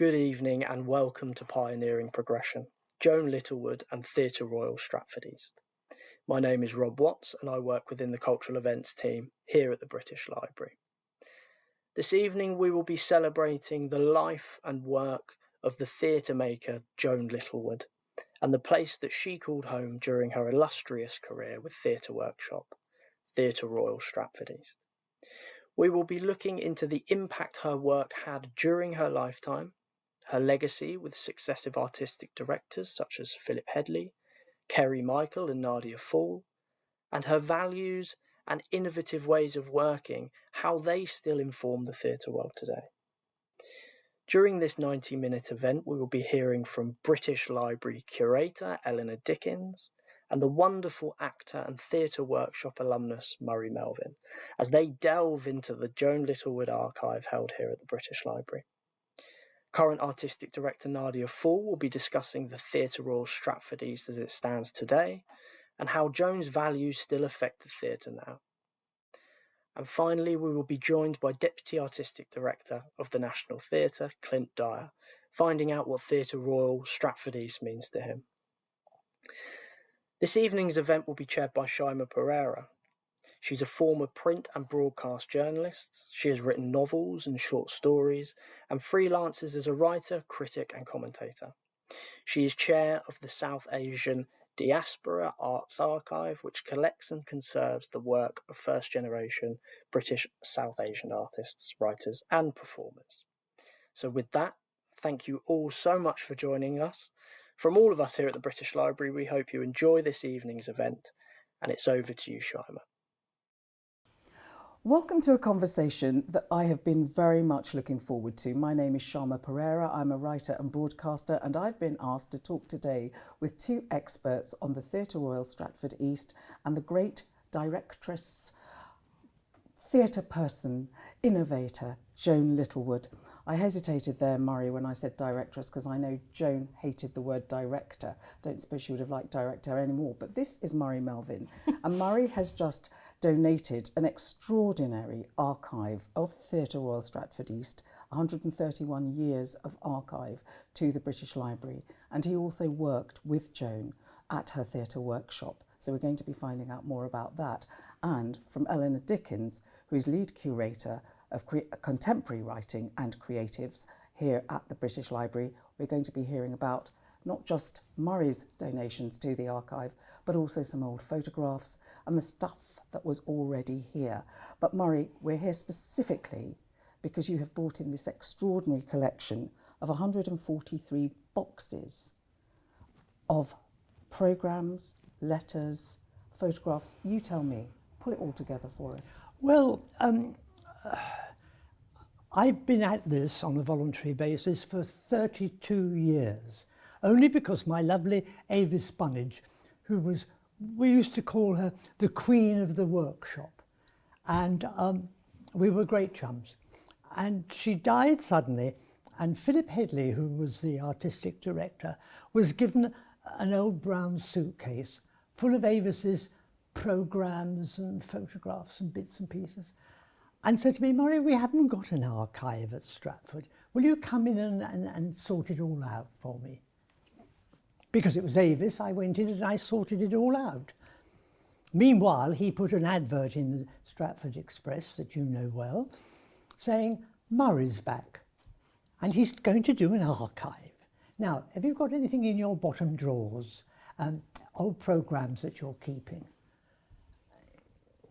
Good evening and welcome to Pioneering Progression, Joan Littlewood and Theatre Royal Stratford East. My name is Rob Watts and I work within the Cultural Events team here at the British Library. This evening we will be celebrating the life and work of the theatre maker Joan Littlewood and the place that she called home during her illustrious career with Theatre Workshop, Theatre Royal Stratford East. We will be looking into the impact her work had during her lifetime, her legacy with successive artistic directors such as Philip Hedley, Kerry Michael and Nadia Fall, and her values and innovative ways of working, how they still inform the theatre world today. During this 90 minute event, we will be hearing from British Library curator Eleanor Dickens and the wonderful actor and theatre workshop alumnus Murray Melvin as they delve into the Joan Littlewood archive held here at the British Library. Current artistic director Nadia Fall will be discussing the Theatre Royal Stratford East as it stands today and how Joan's values still affect the theatre now. And finally, we will be joined by Deputy Artistic Director of the National Theatre, Clint Dyer, finding out what Theatre Royal Stratford East means to him. This evening's event will be chaired by Shyama Perera, She's a former print and broadcast journalist. She has written novels and short stories and freelances as a writer, critic, and commentator. She is chair of the South Asian Diaspora Arts Archive, which collects and conserves the work of first generation British South Asian artists, writers, and performers. So, with that, thank you all so much for joining us. From all of us here at the British Library, we hope you enjoy this evening's event, and it's over to you, Shyama. Welcome to a conversation that I have been very much looking forward to. My name is Shyama Perera. I'm a writer and broadcaster, and I've been asked to talk today with two experts on the Theatre Royal Stratford East and the great directress, theatre person, innovator, Joan Littlewood. I hesitated there, Murray, when I said directress, because I know Joan hated the word director. Don't suppose she would have liked director anymore. But this is Murray Melvin. and Murray has just donated an extraordinary archive of Theatre Royal Stratford East, 131 years of archive to the British Library. And he also worked with Joan at her theatre workshop. So we're going to be finding out more about that. And from Eleanor Dickens, who is lead curator of contemporary writing and creatives here at the British Library, we're going to be hearing about not just Murray's donations to the archive, but also some old photographs and the stuff that was already here. But Murray, we're here specifically because you have brought in this extraordinary collection of 143 boxes of programs, letters, photographs. You tell me, pull it all together for us. Well, um, I've been at this on a voluntary basis for 32 years, only because my lovely Avis Bunnage, who was we used to call her the queen of the workshop. And um, we were great chums. And she died suddenly. And Philip Hedley, who was the artistic director, was given an old brown suitcase full of Avis's programs and photographs and bits and pieces. And said to me, Murray, we haven't got an archive at Stratford. Will you come in and, and, and sort it all out for me? Because it was Avis, I went in and I sorted it all out. Meanwhile, he put an advert in the Stratford Express that you know well, saying, Murray's back, and he's going to do an archive. Now, have you got anything in your bottom drawers, um, old programmes that you're keeping?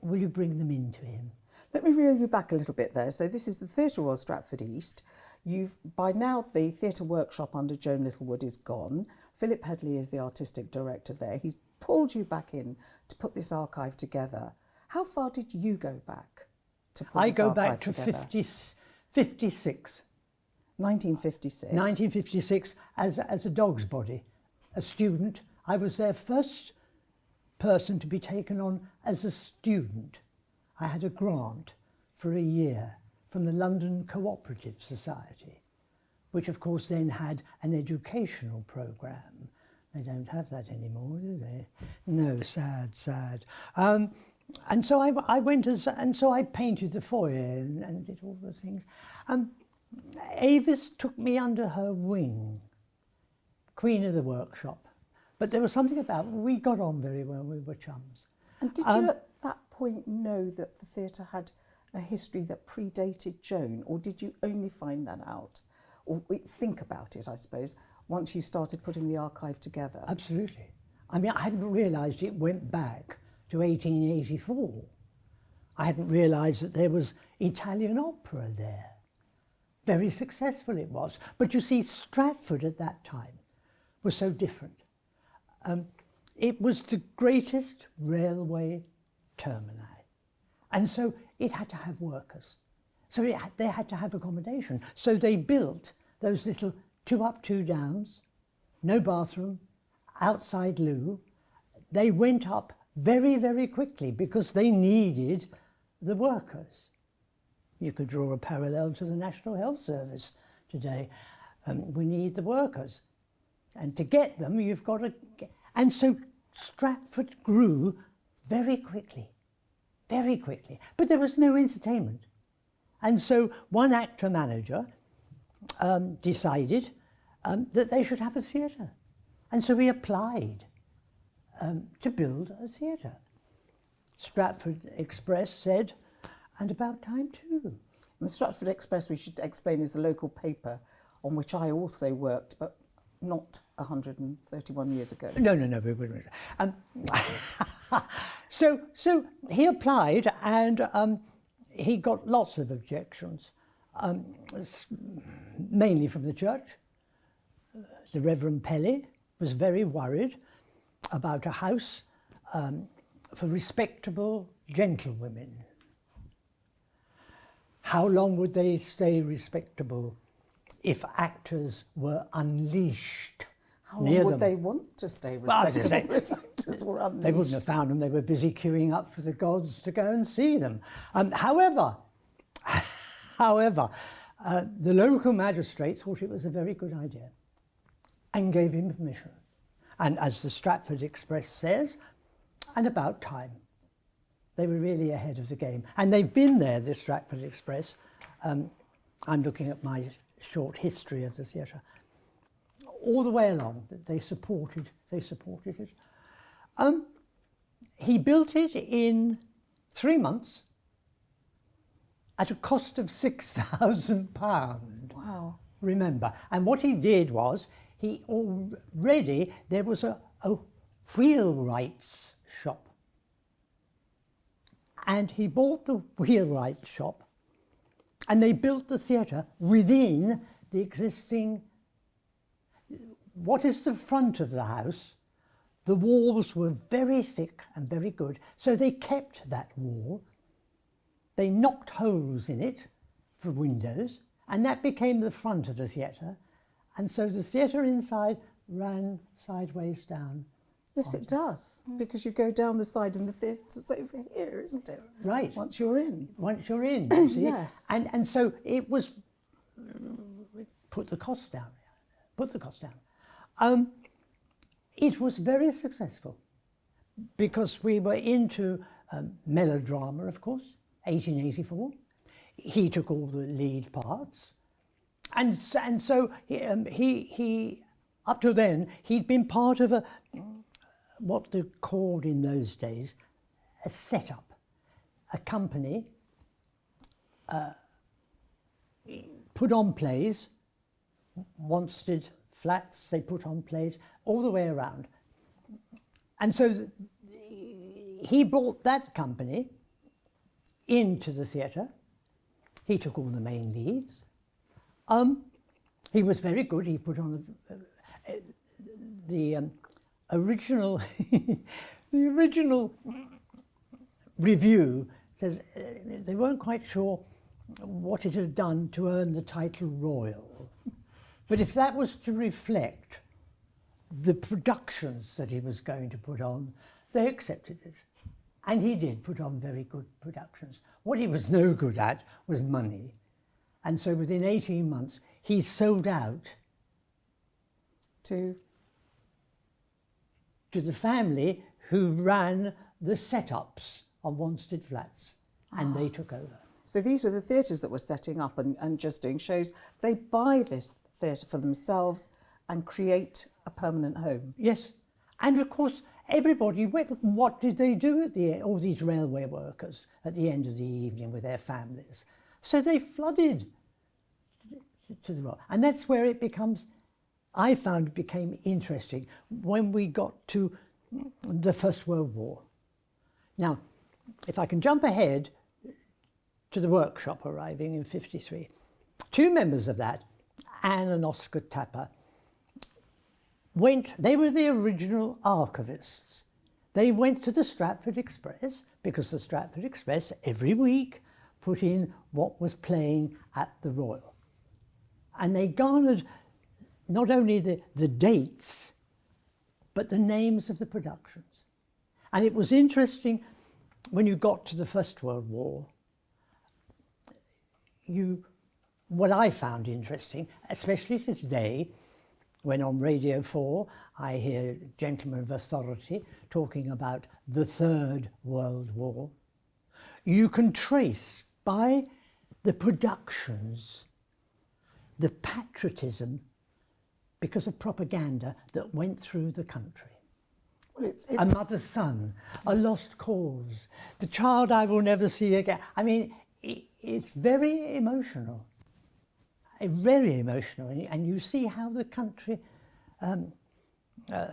Will you bring them in to him? Let me reel you back a little bit there. So this is the Theatre Royal Stratford East. You've by now the theatre workshop under Joan Littlewood is gone. Philip Hedley is the artistic director there. He's pulled you back in to put this archive together. How far did you go back to put I go back to together? 50, 56. 1956. 1956 as, as a dog's body, a student. I was their first person to be taken on as a student. I had a grant for a year from the London Cooperative Society which of course then had an educational program. They don't have that anymore, do they? No, sad, sad. Um, and so I, I went as, and so I painted the foyer and, and did all the things. Um, Avis took me under her wing, queen of the workshop. But there was something about we got on very well. We were chums. And did Um, you at that point know that the theatre had a history that predated Joan, or did you only find that out, or think about it, I suppose, once you started putting the archive together? Absolutely. I mean, I hadn't realised it went back to 1884. I hadn't realised that there was Italian opera there. Very successful it was. But you see, Stratford at that time was so different. Um, it was the greatest railway termini. And so it had to have workers. So it they had to have accommodation. So they built those little two up, two downs, no bathroom, outside loo. They went up very, very quickly because they needed the workers. You could draw a parallel to the National Health Service today. Um, we need the workers. And to get them, you've got to get... And so Stratford grew very quickly, very quickly. But there was no entertainment. And so one actor manager um, decided um, that they should have a theatre. And so we applied um, to build a theatre. Stratford Express said, and about time too. The Stratford Express, we should explain, is the local paper on which I also worked, but not 131 years ago. No, no, no. Um, so, so he applied and um, he got lots of objections, um, mainly from the church. The Reverend Pelly was very worried about a house um, for respectable gentlewomen. How long would they stay respectable if actors were unleashed How near would them? they want to stay Well, I if actors were They wouldn't have found them. They were busy queuing up for the gods to go and see them. Um, however, however, uh, the local magistrate thought it was a very good idea and gave him permission. And as the Stratford Express says, and about time. They were really ahead of the game. And they've been there, the Stratford Express. Um, I'm looking at my short history of the theatre. All the way along, that they supported, they supported it. Um, he built it in three months at a cost of six thousand pound. Wow. Remember, and what he did was he already there was a, a wheelwright's shop, and he bought the wheelwright shop, and they built the theatre within the existing. What is the front of the house? The walls were very thick and very good, so they kept that wall. They knocked holes in it for windows, and that became the front of the theatre. And so the theatre inside ran sideways down. Yes, it does, because you go down the side and the theatre's over here, isn't it? Right. Once you're in. Once you're in, you see. Yes. And, and so it was, put the cost down, put the cost down. Um, it was very successful because we were into um, melodrama, of course, 1884. He took all the lead parts. And, and so he, um, he, he, up to then, he'd been part of a, what they called in those days, a setup, a company uh, put on plays, Wanstead flats, they put on plays all the way around. And so he brought that company into the theatre. He took all the main leads. Um, he was very good. He put on the, uh, the um, original, the original review says uh, they weren't quite sure what it had done to earn the title royal. But if that was to reflect the productions that he was going to put on, they accepted it. And he did put on very good productions. What he was no good at was money. And so within 18 months, he sold out To to the family who ran the setups on Wanstead Flats, and they ah. took over. So these were the theatres that were setting up and, and just doing shows. They buy this theatre for themselves and create a permanent home. Yes. And of course, everybody, what did they do at the? All these railway workers at the end of the evening with their families. So they flooded to the rock. And that's where it becomes, I found it became interesting when we got to the First World War. Now, if I can jump ahead to the workshop arriving in 53, two members of that, Anne and Oscar Tapper, went, they were the original archivists. They went to the Stratford Express because the Stratford Express every week put in what was playing at the Royal. And they garnered not only the, the dates, but the names of the productions. And it was interesting when you got to the First World War, you, what I found interesting, especially today, when on Radio 4 I hear gentlemen of authority talking about the Third World War, you can trace by the productions the patriotism because of propaganda that went through the country. It's, it's... A mother's son, a lost cause, the child I will never see again. I mean, it's very emotional, very emotional. And you see how the country, um, uh,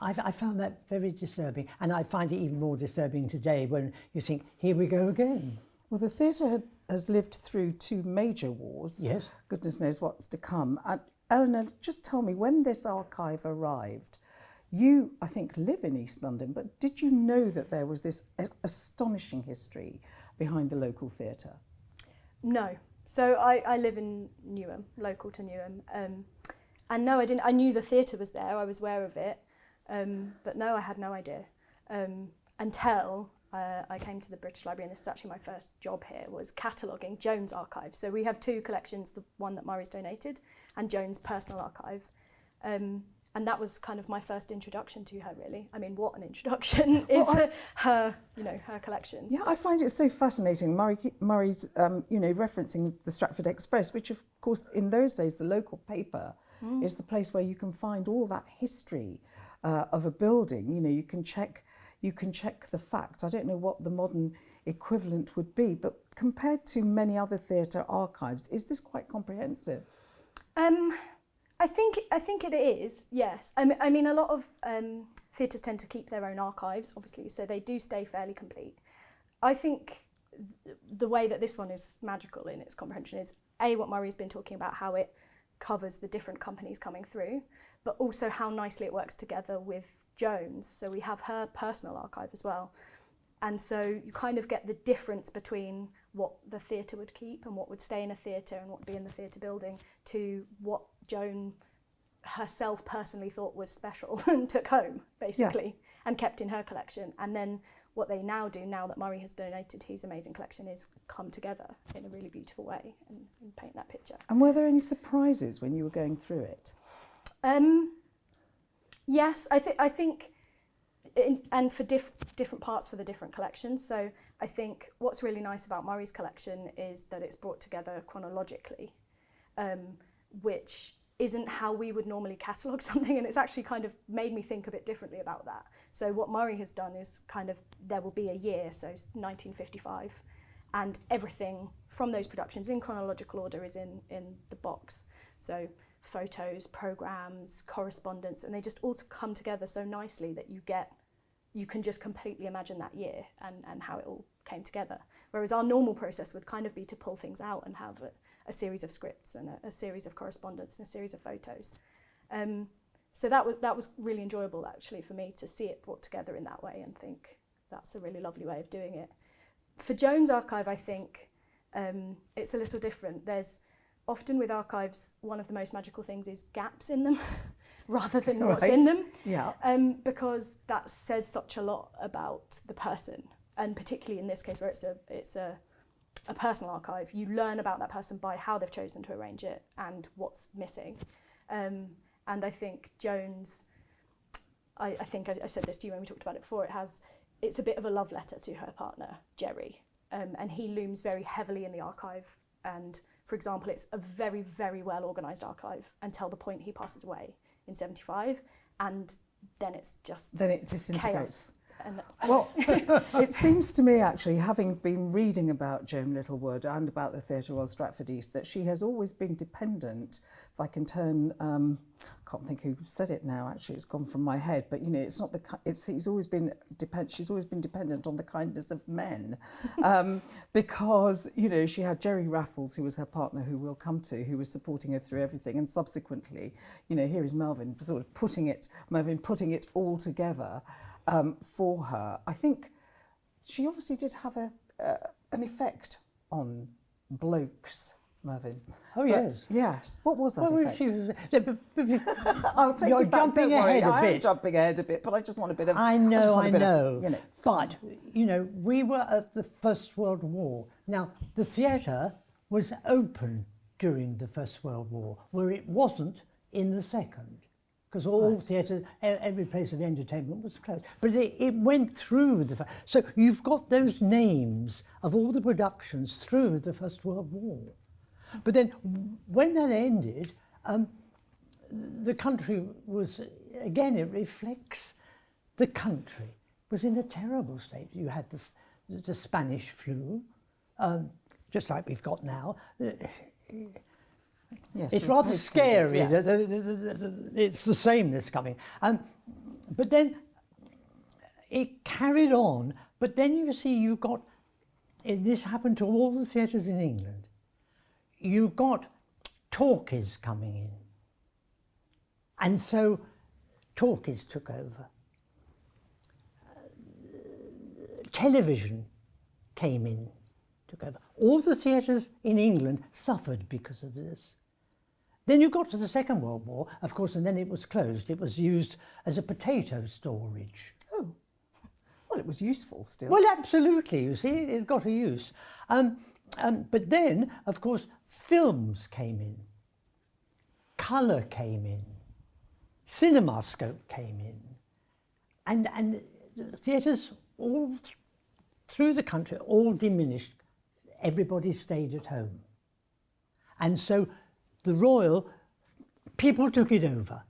I, I found that very disturbing. And I find it even more disturbing today when you think, here we go again. Well, the theatre has lived through two major wars. Yes. Goodness knows what's to come. Uh, Eleanor, just tell me, when this archive arrived, you, I think, live in East London, but did you know that there was this astonishing history behind the local theatre? No. So I, I live in Newham, local to Newham. Um, and no, I didn't. I knew the theatre was there. I was aware of it. Um, but no, I had no idea um, until uh, I came to the British Library, and this is actually my first job here, was cataloguing Joan's archive. So we have two collections, the one that Murray's donated and Joan's personal archive. Um, and that was kind of my first introduction to her really. I mean what an introduction is well, her you know her collections. Yeah i find it so fascinating. Murray murray's um, you know referencing the stratford express which of course in those days the local paper mm. is the place where you can find all that history uh, of a building. You know you can check you can check the facts i don't know what the modern equivalent would be but compared to many other theatre archives is this quite comprehensive? Um I think I think it is. Yes, I mean, I mean a lot of um, theatres tend to keep their own archives, obviously, so they do stay fairly complete. I think th the way that this one is magical in its comprehension is a what Murray's been talking about, how it covers the different companies coming through, but also how nicely it works together with Joan's. So we have her personal archive as well. And so you kind of get the difference between what the theatre would keep and what would stay in a theatre and what would be in the theatre building to what Joan herself personally thought was special and took home, basically, yeah. and kept in her collection. And then what they now do, now that Murray has donated his amazing collection, is come together in a really beautiful way and, and paint that picture. And were there any surprises when you were going through it? Um, yes, I, th- I think in, and for diff different parts for the different collections. So I think what's really nice about Murray's collection is that it's brought together chronologically, um, which isn't how we would normally catalogue something and it's actually kind of made me think a bit differently about that. So what Murray has done is kind of, there will be a year, so 1955, and everything from those productions in chronological order is in, in the box. So photos, programs, correspondence, and they just all come together so nicely that you get you can just completely imagine that year and, and how it all came together. Whereas our normal process would kind of be to pull things out and have a, a series of scripts and a, a, series of correspondence and a series of photos. Um, so that was, that was really enjoyable actually for me to see it brought together in that way and think that's a really lovely way of doing it. For Joan's archive, I think um, it's a little different. There's often with archives, one of the most magical things is gaps in them. rather than what's in them. Yeah. Um, because that says such a lot about the person, and particularly in this case where it's a it's a a personal archive, you learn about that person by how they've chosen to arrange it and what's missing. Um, and I think Joan's, I, I think I, I said this to you when we talked about it before, it has, it's a bit of a love letter to her partner, Jerry. um, and he looms very heavily in the archive. And for example, it's a very, very well organised archive until the point he passes away in 75. And then it's just Then it disintegrates. chaos. And well, it seems to me actually, having been reading about Joan Littlewood and about the Theatre Royal Stratford East, that she has always been dependent, if I can turn, um, I can't think who said it now, actually, it's gone from my head, but you know, it's not the, it's, he's always been, depend, she's always been dependent on the kindness of men, um, because, you know, she had Jerry Raffles, who was her partner, who we'll come to, who was supporting her through everything, and subsequently, you know, here is Melvin sort of putting it, Melvin putting it all together, um, for her. I think she obviously did have a uh, an effect on blokes, Mervyn. Oh, But- yes. yes. What was that Well, effect? she was, but- but- I'll take You're you back, jumping don't worry. ahead a I am jumping ahead a bit, but I just want a bit of. I know, I bit know. Of, you know. But, you know, we were at the First World War. Now, the theatre was open during the First World War, where it wasn't in the Second. Because all theatre, e- every place of entertainment was closed. But it, it went through the. So you've got those names of all the productions through the First World War. But then when that ended, um, the country was, again, it reflects the country was in a terrible state. You had the, the Spanish flu, um, just like we've got now. Yes, It's rather scary. yes. it's the sameness coming. Um, but then it carried on. But then you see, you got, this happened to all the theatres in England. You got talkies coming in. And so talkies took over. television came in, took over. All the theatres in England suffered because of this. Then you got to the Second World War, of course, and then it was closed. It was used as a potato storage. Oh, well, it was useful still. Well, absolutely. You see, it got a use. Um, um, but then, of course, films came in, colour came in, CinemaScope came in, and and theatres all th- through the country all diminished. Everybody stayed at home, and so the Royal people took it over,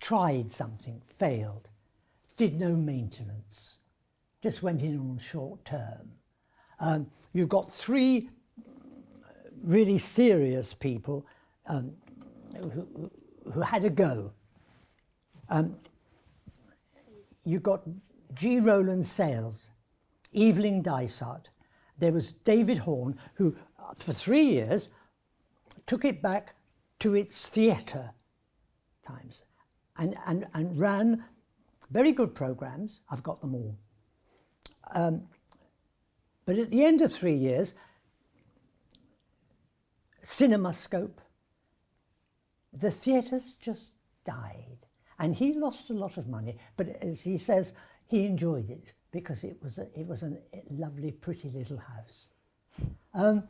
tried something, failed, did no maintenance just went in on short term. Um, you've got three really serious people um, who, who had a go. Um, you got G. Rowland Sales, Evelyn Dysart. There was David Horn, who uh, for three years took it back to its theatre times and, and, and ran very good programs. I've got them all. Um, but at the end of three years, CinemaScope, the theatres just died. And he lost a lot of money, but as he says, he enjoyed it because it was a, it was a lovely, pretty little house. Um,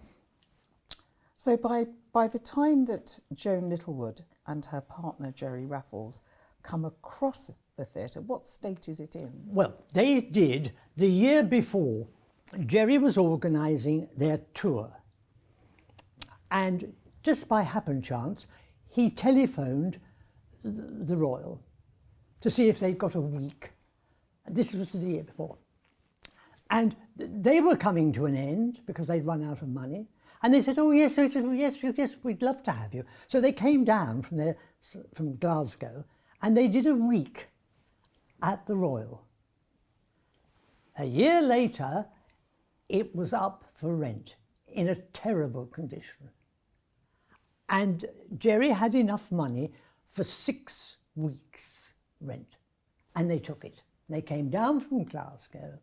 So by by the time that Joan Littlewood and her partner Jerry Raffles come across the theatre, what state is it in? Well, they did the year before. Jerry was organising their tour, and just by happen chance, he telephoned the, the Royal to see if they'd got a week. This was the year before, and they were coming to an end because they'd run out of money. And they said, "Oh yes, yes, yes, we'd love to have you." So they came down from their from Glasgow, and they did a week at the Royal. A year later, it was up for rent in a terrible condition. And Jerry had enough money for six weeks' rent, and they took it. They came down from Glasgow,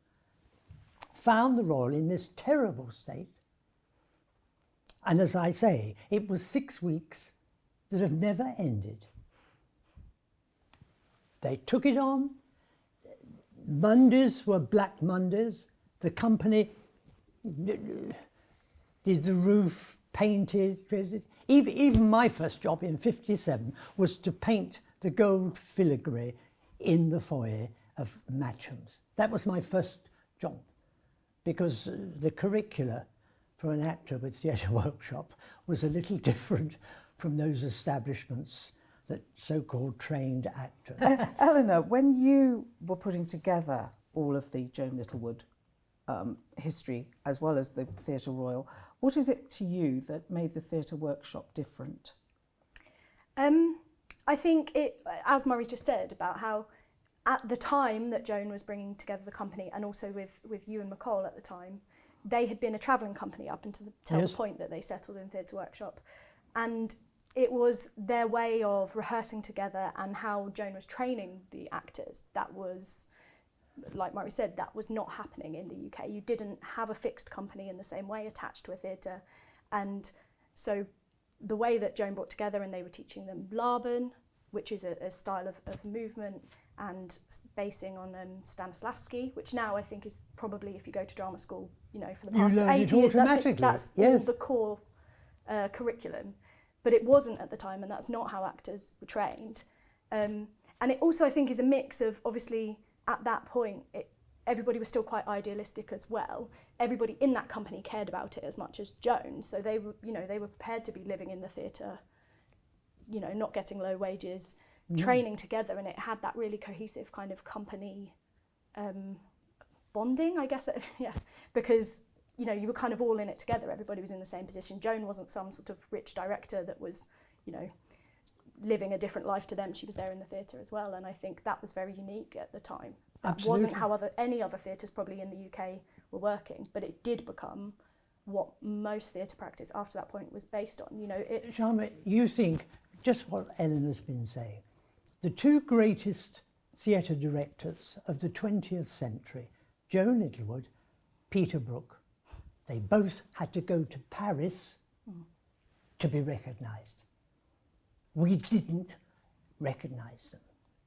found the Royal in this terrible state, and as I say, it was six weeks that have never ended. They took it on, Mondays were Black Mondays. The company did the roof, painted. Even, my first job in 57 was to paint the gold filigree in the foyer of Matcham's. That was my first job. because uh, the curricula for an actor with theatre workshop was a little different from those establishments that so-called trained actors. Uh, Eleanor, when you were putting together all of the Joan Littlewood um, history as well as the Theatre Royal, what is it to you that made the theatre workshop different? Um, I think it, as Murray just said, about how at the time that Joan was bringing together the company, and also with with Ewan MacColl at the time, they had been a travelling company up until the, till Yes. the point that they settled in Theatre Workshop, and it was their way of rehearsing together and how Joan was training the actors. That was, like Murray said, that was not happening in the UK. You didn't have a fixed company in the same way attached to a theatre, and so the way that Joan brought together and they were teaching them Laban, which is a, a style of, of movement and basing on um, Stanislavski, which now I think is probably, if you go to drama school, you know, for the past eight years, that's, it, that's yes. all the core uh, curriculum. But it wasn't at the time, and that's not how actors were trained. Um, and it also, I think, is a mix of obviously at that point, it, everybody was still quite idealistic as well. Everybody in that company cared about it as much as Joan, so they were, you know, they were prepared to be living in the theatre, you know, not getting low wages, training together, and it had that really cohesive kind of company um, bonding, I guess. yeah, because you know you were kind of all in it together. Everybody was in the same position. Joan wasn't some sort of rich director that was, you know, living a different life to them. She was there in the theatre as well, and I think that was very unique at the time. That wasn't how other any other theatres probably in the UK were working, but it did become what most theatre practice after that point was based on. You know, it Shyama, you think just what Eleanor's been saying. The two greatest theatre directors of the 20th century, Joan Littlewood, Peter Brook, they both had to go to Paris to be recognised. We didn't recognise them.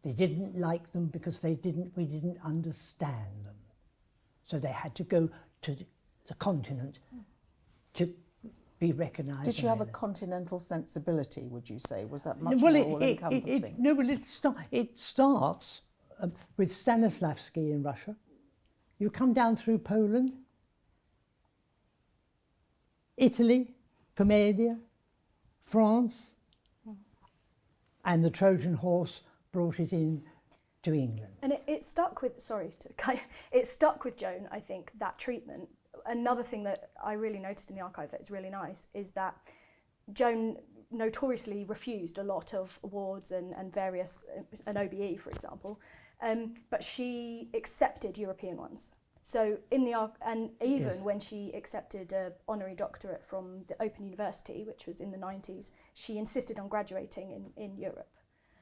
They didn't like them because they didn't, we didn't understand them. So they had to go to the- continent to be recognised. Did you and have a continental sensibility, would you say? Was that much well, more it, it, it, all-encompassing? it, no, well, it, sta- it starts um, with Stanislavski in Russia. You come down through Poland, Italy, Commedia, France, and the Trojan horse brought it in to England. And it, it stuck with, sorry, to, it stuck with Joan, I think, that treatment. Another thing that I really noticed in the archive that is really nice is that Joan notoriously refused a lot of awards and, and various, uh, an OBE, for example, um, but she accepted European ones. So in the and even Yes. when she accepted a honorary doctorate from the Open University, which was in the 90s, she insisted on graduating in, in Europe.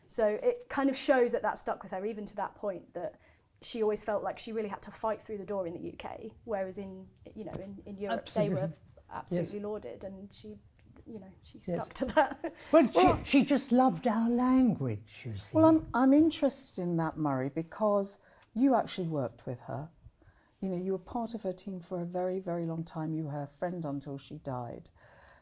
So it kind of shows that that stuck with her, even to that point that she always felt like she really had to fight through the door in the UK, whereas in you know in, in Europe they were Absolutely. absolutely lauded, and she you know she Yes. stuck to that. Well, Well- she, she just loved our language, you see. Well, I'm, I'm interested in that, Murray, because you actually worked with her. You know, you were part of her team for a very, very long time. You were her friend until she died.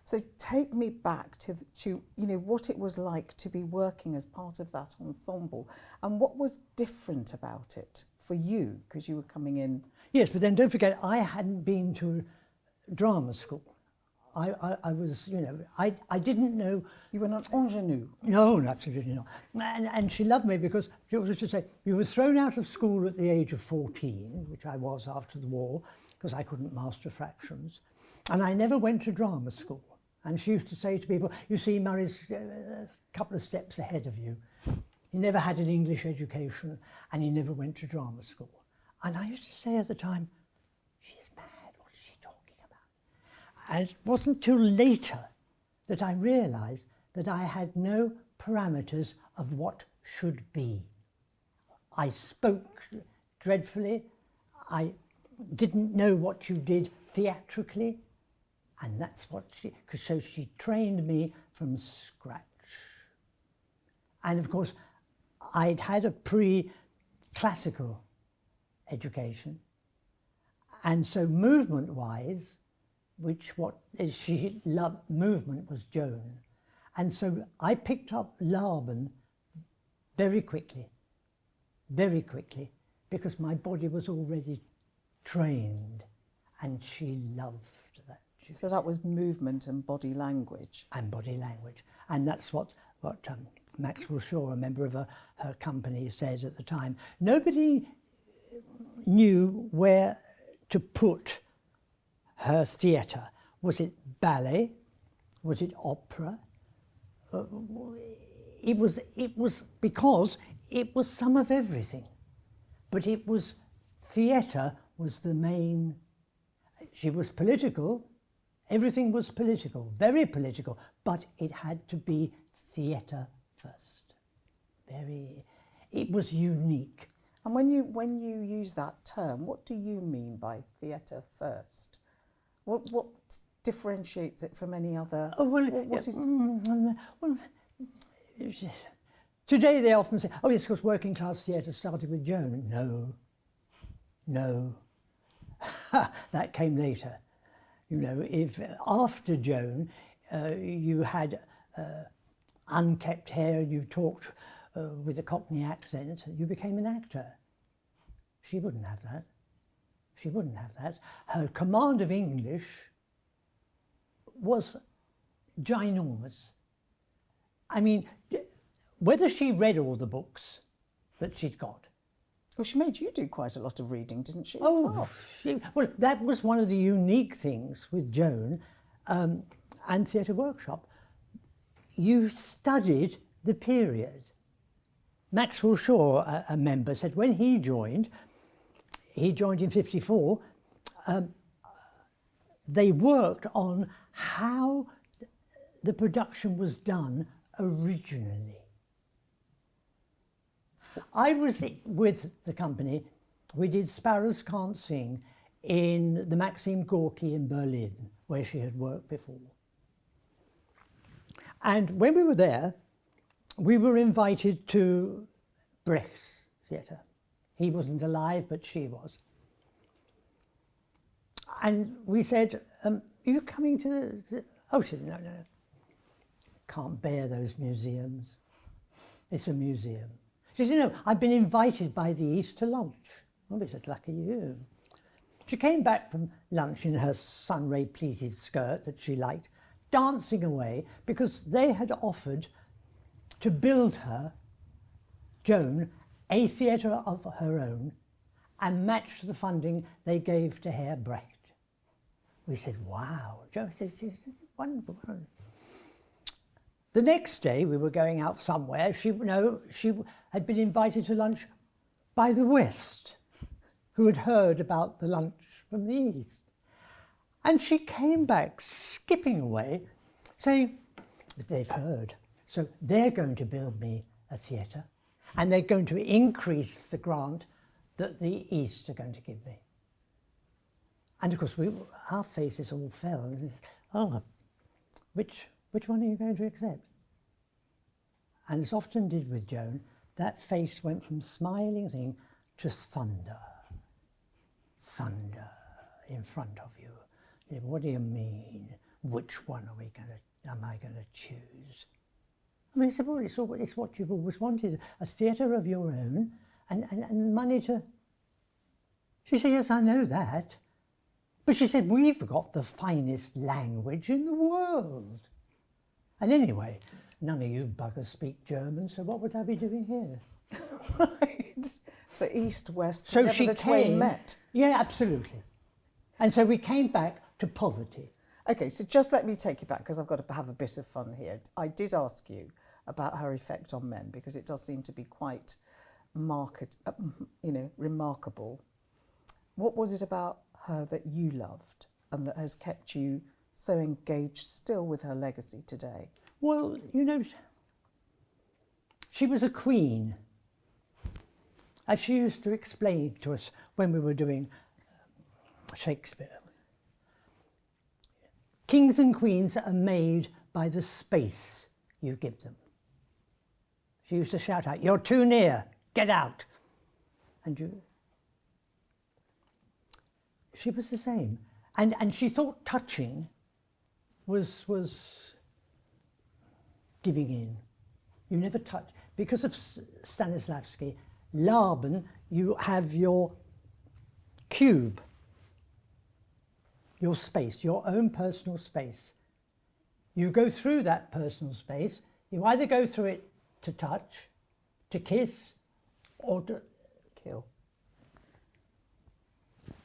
So take me back to, the- to you know, what it was like to be working as part of that ensemble and what was different about it for you, because you were coming in. Yes, but then don't forget, I hadn't been to drama school. I, I, I was, you know, I, I didn't know, You were an ingenue. no, absolutely not. And, and she loved me because she used to say, you were thrown out of school at the age of 14, which I was after the war, because I couldn't master fractions. And I never went to drama school. And she used to say to people, you see, Murray's uh, a couple of steps ahead of you. He never had an English education and he never went to drama school. And I used to say at the time, she's mad, what is she talking about? And it wasn't till later that I realised that I had no parameters of what should be. I spoke dreadfully. I didn't know what you did theatrically. And that's what she, so she trained me from scratch. And of course, I'd had a pre-classical education. And so movement-wise, which what is she loved movement was Joan. And so I picked up Laban very quickly, very quickly, because my body was already trained. and she loved that. So that was movement and body language. and body language. And that's what, what um, Maxwell Shaw, a member of her, her company, said at the time. Nobody knew where to put her theatre. Was it ballet? Was it opera? Uh, it was, it was because it was some of everything. But it was, theatre was the main, she was political, Everything was political, very political, but it had to be theatre first. Very, it was unique. And when you when you use that term, what do you mean by theatre first? What what differentiates it from any other? Oh, well, what- what yeah, is- mm, well, today they often say, oh, yes, because working class theatre started with Joan. No, no, that came later. You know, if after Joan uh, you had uh, unkept hair, you talked uh, with a Cockney accent, you became an actor. She wouldn't have that. She wouldn't have that. Her command of English was ginormous. I mean, whether she read all the books that she'd got. Well, she made you do quite a lot of reading, didn't she? Oh, well? she, well, that was one of the unique things with Joan um, and Theatre Workshop. You studied the period. Maxwell Shaw, a, a member, said when he joined, he joined in 54, um, they worked on how the production was done originally. I was with the company, we did Sparrows Can't Sing in the Maxim Gorky in Berlin, where she had worked before. And when we were there, we were invited to Brecht's theatre. He wasn't alive, but she was. And we said, um, are you coming to the. Oh, she said, no, no, can't bear those museums. It's a museum. She said, no, I've been invited by the East to lunch. Oh, we said, lucky you. She came back from lunch in her sunray pleated skirt that she liked, dancing away because they had offered to build her, Joan, a theatre of her own and match the funding they gave to Herr Brecht. We said, wow, Joan said, "This is wonderful. The next day we were going out somewhere. She no, she had been invited to lunch by the West, who had heard about the lunch from the East. And she came back skipping away, saying, they've heard. So they're going to build me a theatre and they're going to increase the grant that the East are going to give me. And of course, we, our faces all fell. And oh, which, which one are you going to accept? And as often did with Joan, that face went from smiling thing to thunder. Thunder in front of you. What do you mean? Which one are we going to, am I going to choose? I mean, I said, well, it's, all, it's what you've always wanted, a theatre of your own and, and, and money to... She said, yes, I know that. But she said, we've got the finest language in the world. And anyway, none of you buggers speak German, so what would I be doing here? right. So east, west, So she the came. met. Yeah, absolutely. And so we came back to poverty. Okay, so just let me take you back because I've got to have a bit of fun here. I did ask you about her effect on men because it does seem to be quite market, uh, you know, remarkable. What was it about her that you loved and that has kept you so engaged still with her legacy today? Well, you know, she was a queen. As she used to explain to us when we were doing Shakespeare. Kings and queens are made by the space you give them. She used to shout out, You're too near, get out. And you. She was the same. And, and she thought touching was, was giving in. You never touch. Because of Stanislavski, Laban, you have your cube. Your space, your own personal space. You go through that personal space, you either go through it to touch, to kiss, or to Kill.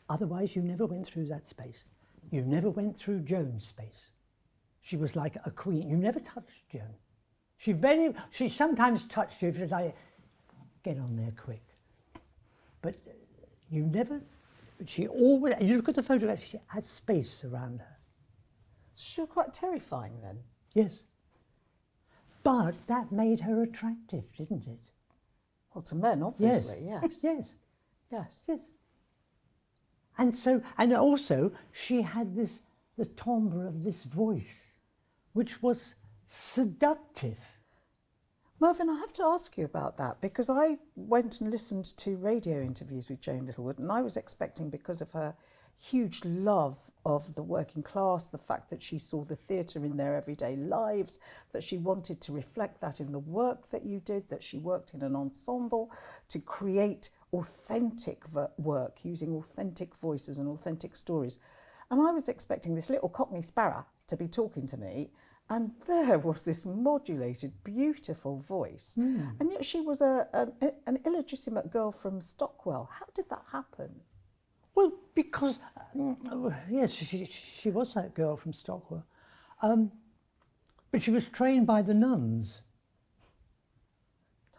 Otherwise, you never went through that space. You never went through Joan's space. She was like a queen. You never touched Joan. She very, she sometimes touched you if it's like, get on there quick. But you never, she always, you look at the photograph, she has space around her. She was quite terrifying then. Yes. But that made her attractive, didn't it? Well, to men, obviously, yes. Yes. Yes. Yes. And so, and also, she had this, the timbre of this voice, which was seductive. Mervyn, I have to ask you about that because I went and listened to radio interviews with Joan Littlewood, and I was expecting, because of her huge love of the working class, the fact that she saw the theatre in their everyday lives, that she wanted to reflect that in the work that you did, that she worked in an ensemble to create authentic work using authentic voices and authentic stories. And I was expecting this little Cockney sparrow to be talking to me, and there was this modulated, beautiful voice. And yet she was a, an, an illegitimate girl from Stockwell. How did that happen? Well, because, um, yes, she, she was that girl from Stockwell. Um, but she was trained by the nuns.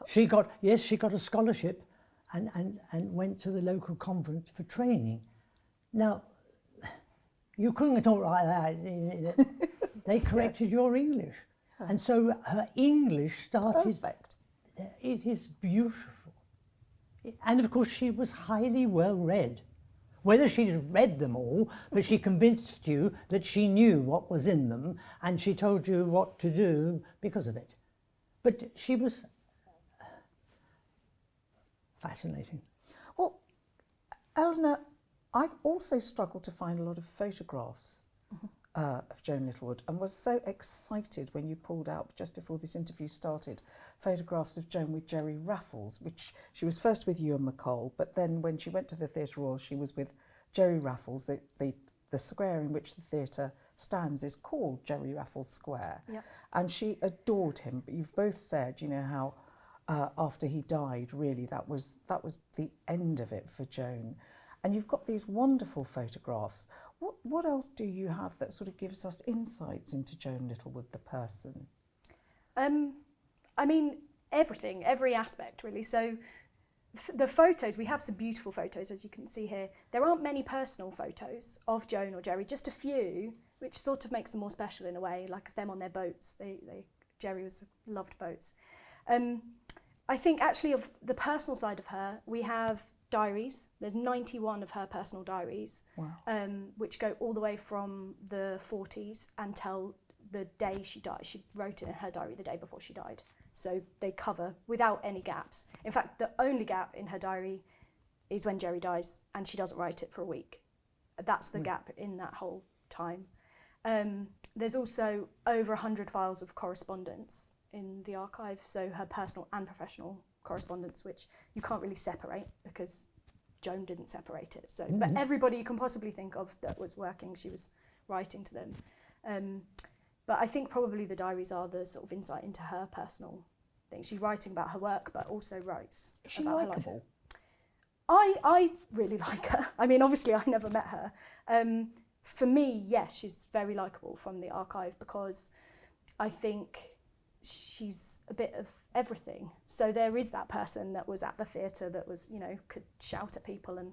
She got, yes, she got a scholarship and, and, and went to the local convent for training. Now, you couldn't talk like that. They corrected Yes. your English. And so her English started Perfect. it is beautiful. And of course, she was highly well read. Whether she had read them all, but she convinced you that she knew what was in them and she told you what to do because of it. But she was fascinating. Well, Eleanor, I also struggled to find a lot of photographs uh, of Joan Littlewood and was so excited when you pulled out, just before this interview started, photographs of Joan with Jerry Raffles, which she was first with you and MacColl, but then when she went to the Theatre Royal, she was with Jerry Raffles. The, the, the square in which the theatre stands is called Jerry Raffles Square. Yep. And she adored him, but you've both said, you know, how uh, after he died, really, that was that was the end of it for Joan. And you've got these wonderful photographs. What what else do you have that sort of gives us insights into Joan Littlewood, the person? Um, I mean, everything, every aspect, really. So, th- the photos, we have some beautiful photos, as you can see here. There aren't many personal photos of Joan or Jerry, just a few, which sort of makes them more special in a way, like of them on their boats. They, they, Jerry was loved boats. Um, I think actually of the personal side of her, we have diaries. There's 91 of her personal diaries, Wow. um, which go all the way from the 40s until the day she died. She wrote it in her diary the day before she died. So they cover without any gaps. In fact, the only gap in her diary is when Jerry dies and she doesn't write it for a week. That's the gap in that whole time. Um, there's also over 100 files of correspondence in the archive, so her personal and professional correspondence, which you can't really separate because Joan didn't separate it. So, but everybody you can possibly think of that was working, she was writing to them. Um, but I think probably the diaries are the sort of insight into her personal thing. She's writing about her work, but also writes Is she about her life. likable? I I really like her. I mean, obviously, I never met her. Um, for me, yes, she's very likable from the archive because I think she's a bit of everything. So there is that person that was at the theatre that was, you know, could shout at people and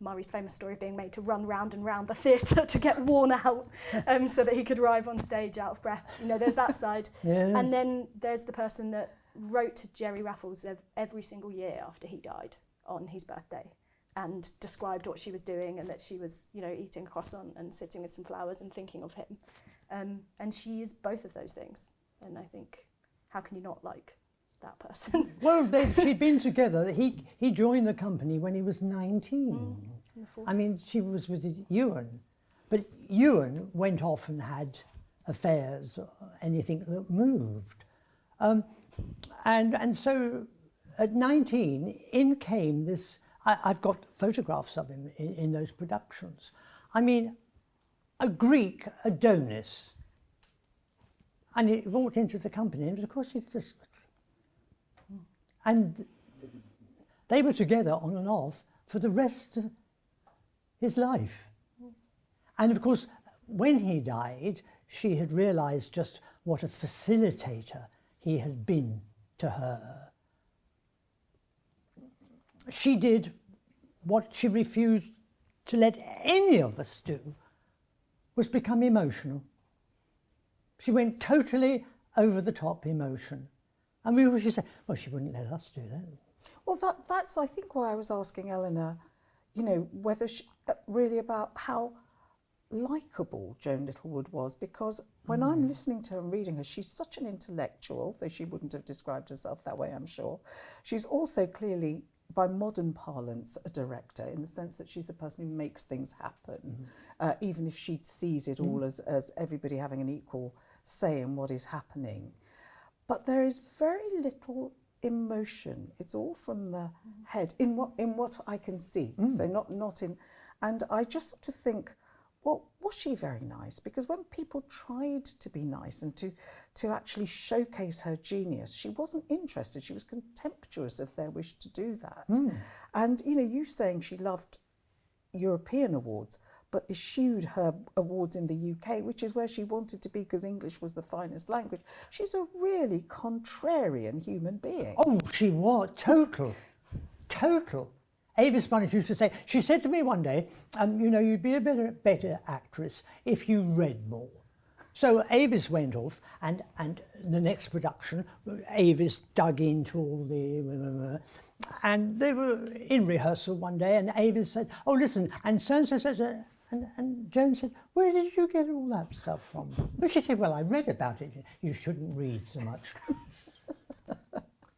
Murray's famous story of being made to run round and round the theatre to get worn out um, so that he could arrive on stage out of breath. You know, there's that side. Yes. And then there's the person that wrote to Jerry Raffles every single year after he died on his birthday and described what she was doing and that she was, you know, eating a croissant and sitting with some flowers and thinking of him. Um, and she is both of those things. And I think, how can you not like that person? Well, they, she'd been together. He, he joined the company when he was 19. In the I mean, she was with Ewan. But Ewan went off and had affairs, or anything that moved. Um, and, and so at 19, in came this. I, I've got photographs of him in, in those productions. I mean, a Greek Adonis. And he walked into the company, and of course, he just. And they were together on and off for the rest of his life. And of course, when he died, she had realized just what a facilitator he had been to her. She did what she refused to let any of us do was become emotional. She went totally over the top emotion. And we always say, well, she wouldn't let us do that. Well, that, that's, I think, why I was asking Eleanor, you know, whether she, uh, really about how likable Joan Littlewood was, because when mm. I'm listening to her and reading her, she's such an intellectual, though she wouldn't have described herself that way, I'm sure. She's also clearly, by modern parlance, a director in the sense that she's the person who makes things happen, mm. uh, even if she sees it mm. all as, as everybody having an equal say in what is happening. But there is very little emotion. It's all from the head in what in what I can see. Mm. So not not in, and I just sort of think, well, was she very nice? Because when people tried to be nice and to to actually showcase her genius, she wasn't interested. She was contemptuous of their wish to do that. Mm. And you know, you saying she loved European awards but eschewed her awards in the UK, which is where she wanted to be because English was the finest language. She's a really contrarian human being. Oh, she was total, total. Avis Bunnage used to say, she said to me one day, um, you know, you'd be a better, better actress if you read more. So Avis went off, and, and the next production, Avis dug into all the. And they were in rehearsal one day, and Avis said, Oh, listen, and so and so says, and, and Joan said, where did you get all that stuff from? And she said, well, I read about it. You shouldn't read so much.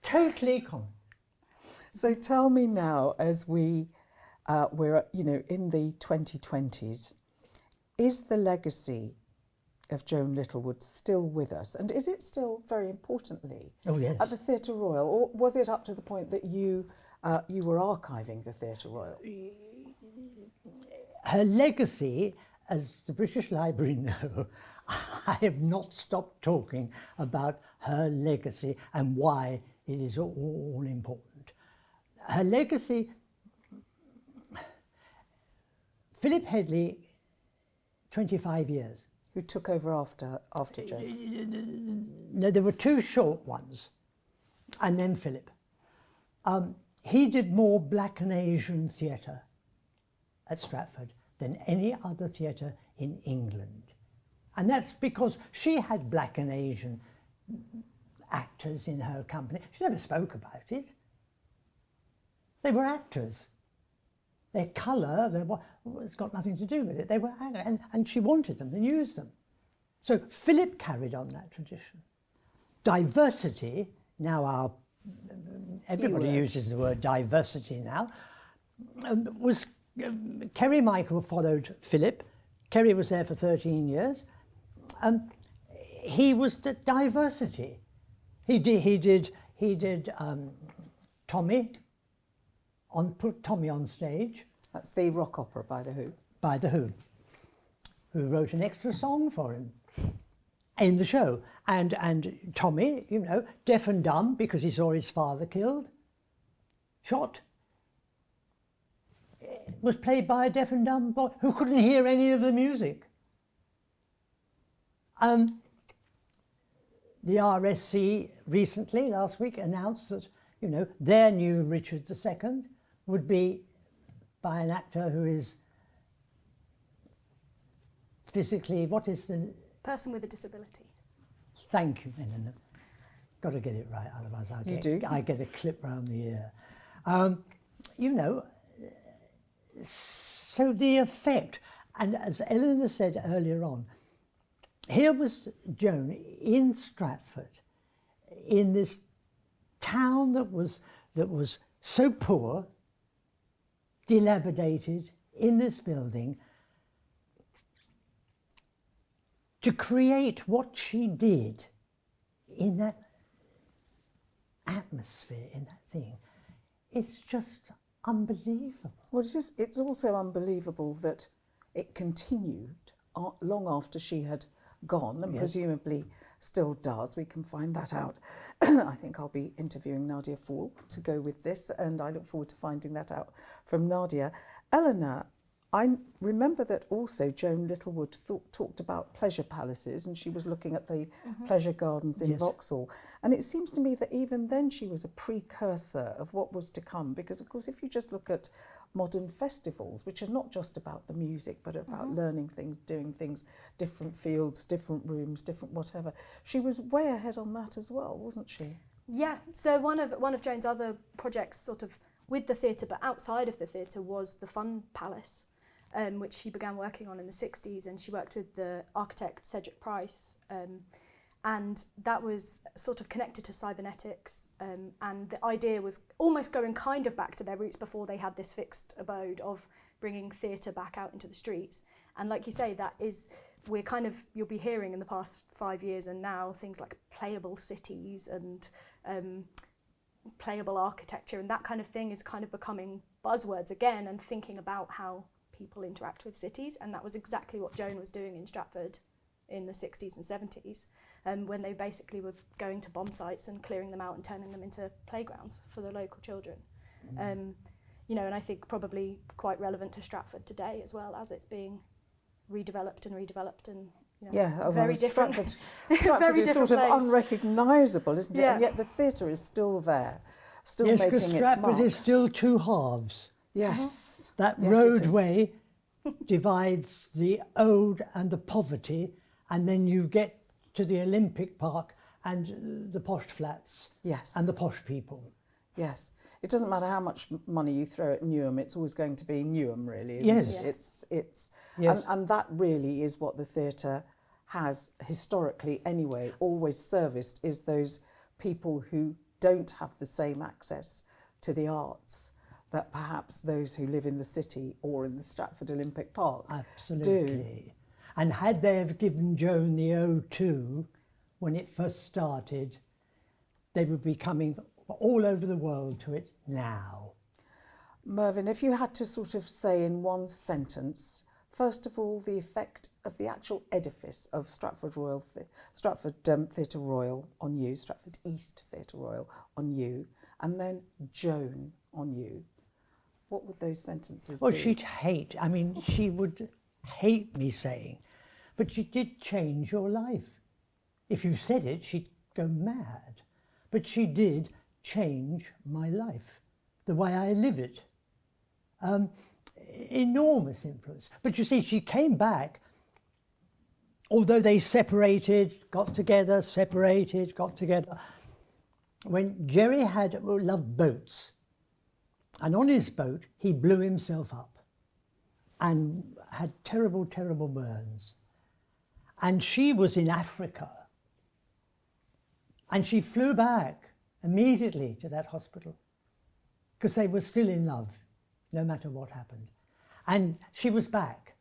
totally common. So tell me now, as we, uh, we're, you know, in the 2020s, is the legacy of Joan Littlewood still with us? And is it still, very importantly, oh, yes. at the Theatre Royal? Or was it up to the point that you, uh, you were archiving the Theatre Royal? Her legacy, as the British Library know, I have not stopped talking about her legacy and why it is all important. Her legacy, Philip Hedley, 25 years. Who took over after, after Joan? No, there were two short ones, and then Philip. Um, he did more black and Asian theatre at Stratford than any other theatre in England. And that's because she had black and Asian actors in her company. She never spoke about it. They were actors. Their colour, their, it's got nothing to do with it. They were and, and she wanted them and used them. So Philip carried on that tradition. Diversity, now our, everybody uses the word diversity now, um, was Kerry Michael followed Philip. Kerry was there for 13 years. And he was the diversity. He did, he did, he did um, Tommy, on, put Tommy on stage. That's the rock opera by The Who. By The Who, who wrote an extra song for him in the show. And, and Tommy, you know, deaf and dumb because he saw his father killed, shot was played by a deaf and dumb boy who couldn't hear any of the music. Um, the RSC recently, last week, announced that you know their new Richard II would be by an actor who is physically, what is the... Person with a disability. Thank you, Eleanor. Got to get it right, otherwise I get, do. I get a clip round the ear. Um, you know, so the effect, and as Eleanor said earlier on, here was Joan in Stratford, in this town that was that was so poor, dilapidated, in this building, to create what she did in that atmosphere, in that thing, it's just unbelievable. Well, it's, just, it's also unbelievable that it continued long after she had gone, and Yes. presumably still does. We can find that out. I think I'll be interviewing Nadia Fall to go with this, and I look forward to finding that out from Nadia. Eleanor, I remember that also Joan Littlewood thought, talked about pleasure palaces, and she was looking at the mm-hmm. pleasure gardens in Yes. Vauxhall. And it seems to me that even then she was a precursor of what was to come, because of course, if you just look at modern festivals, which are not just about the music, but about mm-hmm. learning things, doing things, different fields, different rooms, different whatever, she was way ahead on that as well, wasn't she? Yeah, so one of one of Joan's other projects, sort of with the theatre, but outside of the theatre, was the Fun Palace, um, which she began working on in the '60s, and she worked with the architect Cedric Price, um, and that was sort of connected to cybernetics, um, and the idea was almost going kind of back to their roots before they had this fixed abode of bringing theatre back out into the streets, and like you say, that is we're kind of you'll be hearing in the past five years and now things like playable cities and um, playable architecture and that kind of thing is kind of becoming buzzwords again and thinking about how people interact with cities and that was exactly what Joan was doing in Stratford in the 60s and 70s um, when they basically were going to bomb sites and clearing them out and turning them into playgrounds for the local children. Um, you know, and I think probably quite relevant to Stratford today as well as it's being redeveloped and redeveloped and you know, Yeah, although very different. Stratford, Stratford Very is different sort of place. unrecognisable, isn't it? Yeah. And yet the theatre is still there, still yes, making because its Stratford is still two halves. Yes. Uh-huh. That Yes, roadway divides the old and the poverty, and then you get to the Olympic Park and the posh flats Yes. and the posh people. Yes. It doesn't matter how much money you throw at Newham, it's always going to be Newham, really, isn't Yes. it? Yes. It's, it's, Yes. and, and that really is what the theatre has historically, anyway, always serviced is those people who don't have the same access to the arts that perhaps those who live in the city or in the Stratford Olympic Park Absolutely. And had they have given Joan the O2 when it first started, they would be coming all over the world to it now. Mervyn, if you had to sort of say in one sentence, first of all, the effect of the actual edifice of Stratford Royal, Stratford um, Theatre Royal on you, Stratford East Theatre Royal on you, and then Joan on you, what would those sentences Well, be? Well, she'd hate, I mean, she would hate me saying, but she did change your life. If you said it, she'd go mad. But she did change my life, the way I live it. Um, enormous influence. But you see, she came back, although they separated, got together, separated, got together. When Jerry had loved boats, and on his boat, he blew himself up and had terrible, terrible burns. And she was in Africa. And she flew back immediately to that hospital because they were still in love, no matter what happened. And she was back.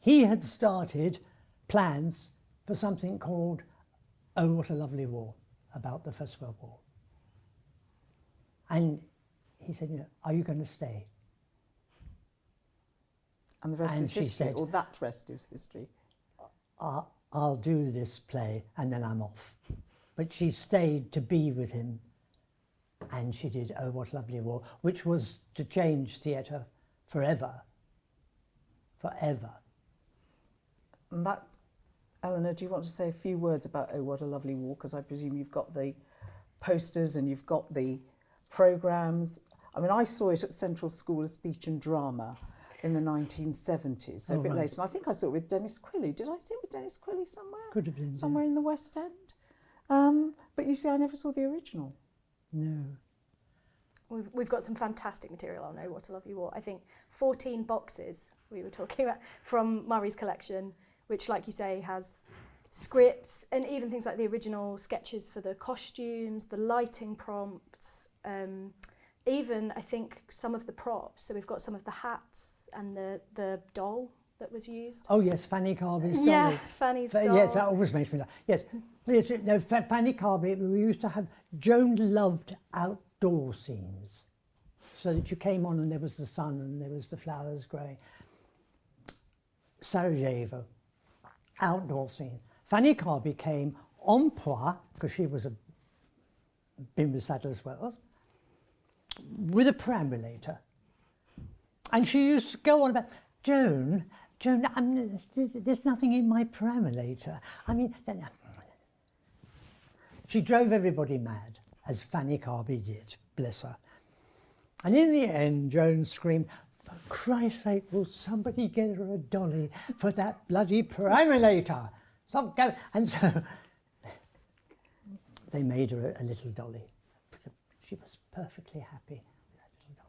He had started plans for something called Oh, What a Lovely War, about the First World War. And he said, you know, Are you going to stay? and the rest and is she history, said- or that rest is history. I'll, I'll do this play and then I'm off. But she stayed to be with him and she did Oh What a Lovely War, which was to change theatre forever. Forever. And that, Eleanor, do you want to say a few words about Oh What a Lovely War? Because I presume you've got the posters and you've got the programmes. I mean, I saw it at Central School of Speech and Drama in the 1970s, so a Oh, bit right. later. And I think I saw it with Denis Quilley. Did I see it with Denis Quilley somewhere? Could have been. yeah. Somewhere in the West End? Um, but you see, I never saw the original. No. We've, we've got some fantastic material on Oh What a Lovely War. I think 14 boxes we were talking about from Murray's collection, which, like you say, has scripts and even things like the original sketches for the costumes, the lighting prompts, um, even I think some of the props. So we've got some of the hats and the, the doll that was used. Oh, yes, Fanny Carby's doll. yeah, Fanny's Fa- doll. Yes, that always makes me laugh. Yes, yes no, Fanny Carby, we used to have, Joan loved outdoor scenes. So that you came on and there was the sun and there was the flowers growing. Sarajevo, outdoor scene. Fanny Carby came en pois, because she was a with Sadler's Wells, with a perambulator. And she used to go on about, Joan, Joan, I'm, there's, there's nothing in my perambulator. I mean, she drove everybody mad, as Fanny Carby did, bless her. And in the end, Joan screamed, for Christ's sake, will somebody get her a dolly for that bloody perambulator? Going. And so they made her a, a little dolly. She was perfectly happy with that little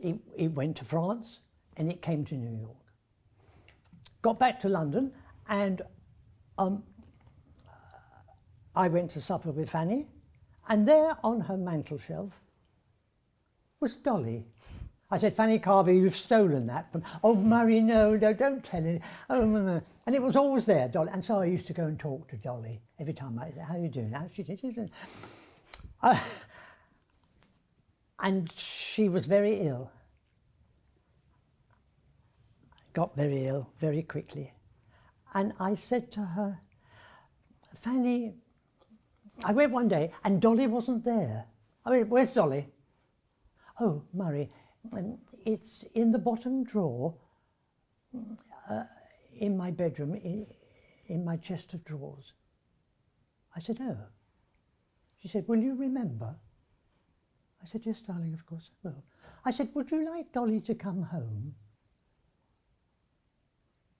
dolly. It, it went to France and it came to New York. Got back to London and um, I went to supper with Fanny and there on her mantel shelf was Dolly. I said, Fanny Carby, you've stolen that from, oh, Murray, no, no, don't tell it. Oh, no, no. And it was always there, Dolly. And so I used to go and talk to Dolly every time I said, how are you doing? How she did uh, and she was very ill. Got very ill very quickly. And I said to her, Fanny, I went one day and Dolly wasn't there. I mean, where's Dolly? Oh, Murray, um, it's in the bottom drawer uh, in my bedroom, in, in my chest of drawers. I said, oh. She said, will you remember? I said, yes, darling, of course I will. I said, would you like Dolly to come home?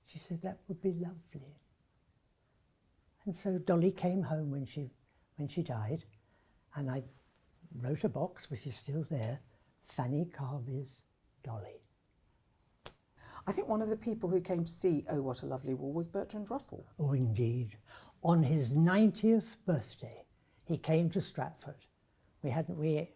She said, that would be lovely. And so Dolly came home when she, when she died, and I wrote a box, which is still there, Fanny Carby's Dolly. I think one of the people who came to see Oh What a Lovely War was Bertrand Russell. Oh, indeed. On his 90th birthday, he came to Stratford. We hadn't, we,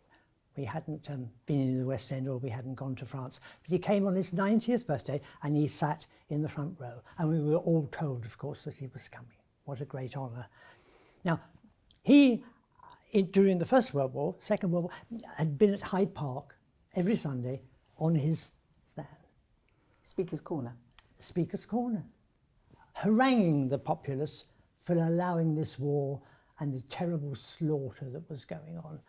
we hadn't um, been in the West End or we hadn't gone to France, but he came on his 90th birthday and he sat in the front row. And we were all told, of course, that he was coming. What a great honour. Now, he, in, during the First World War, Second World War, had been at Hyde Park every Sunday on his stand. Speaker's Corner. Speaker's Corner. Haranguing the populace for allowing this war and the terrible slaughter that was going on.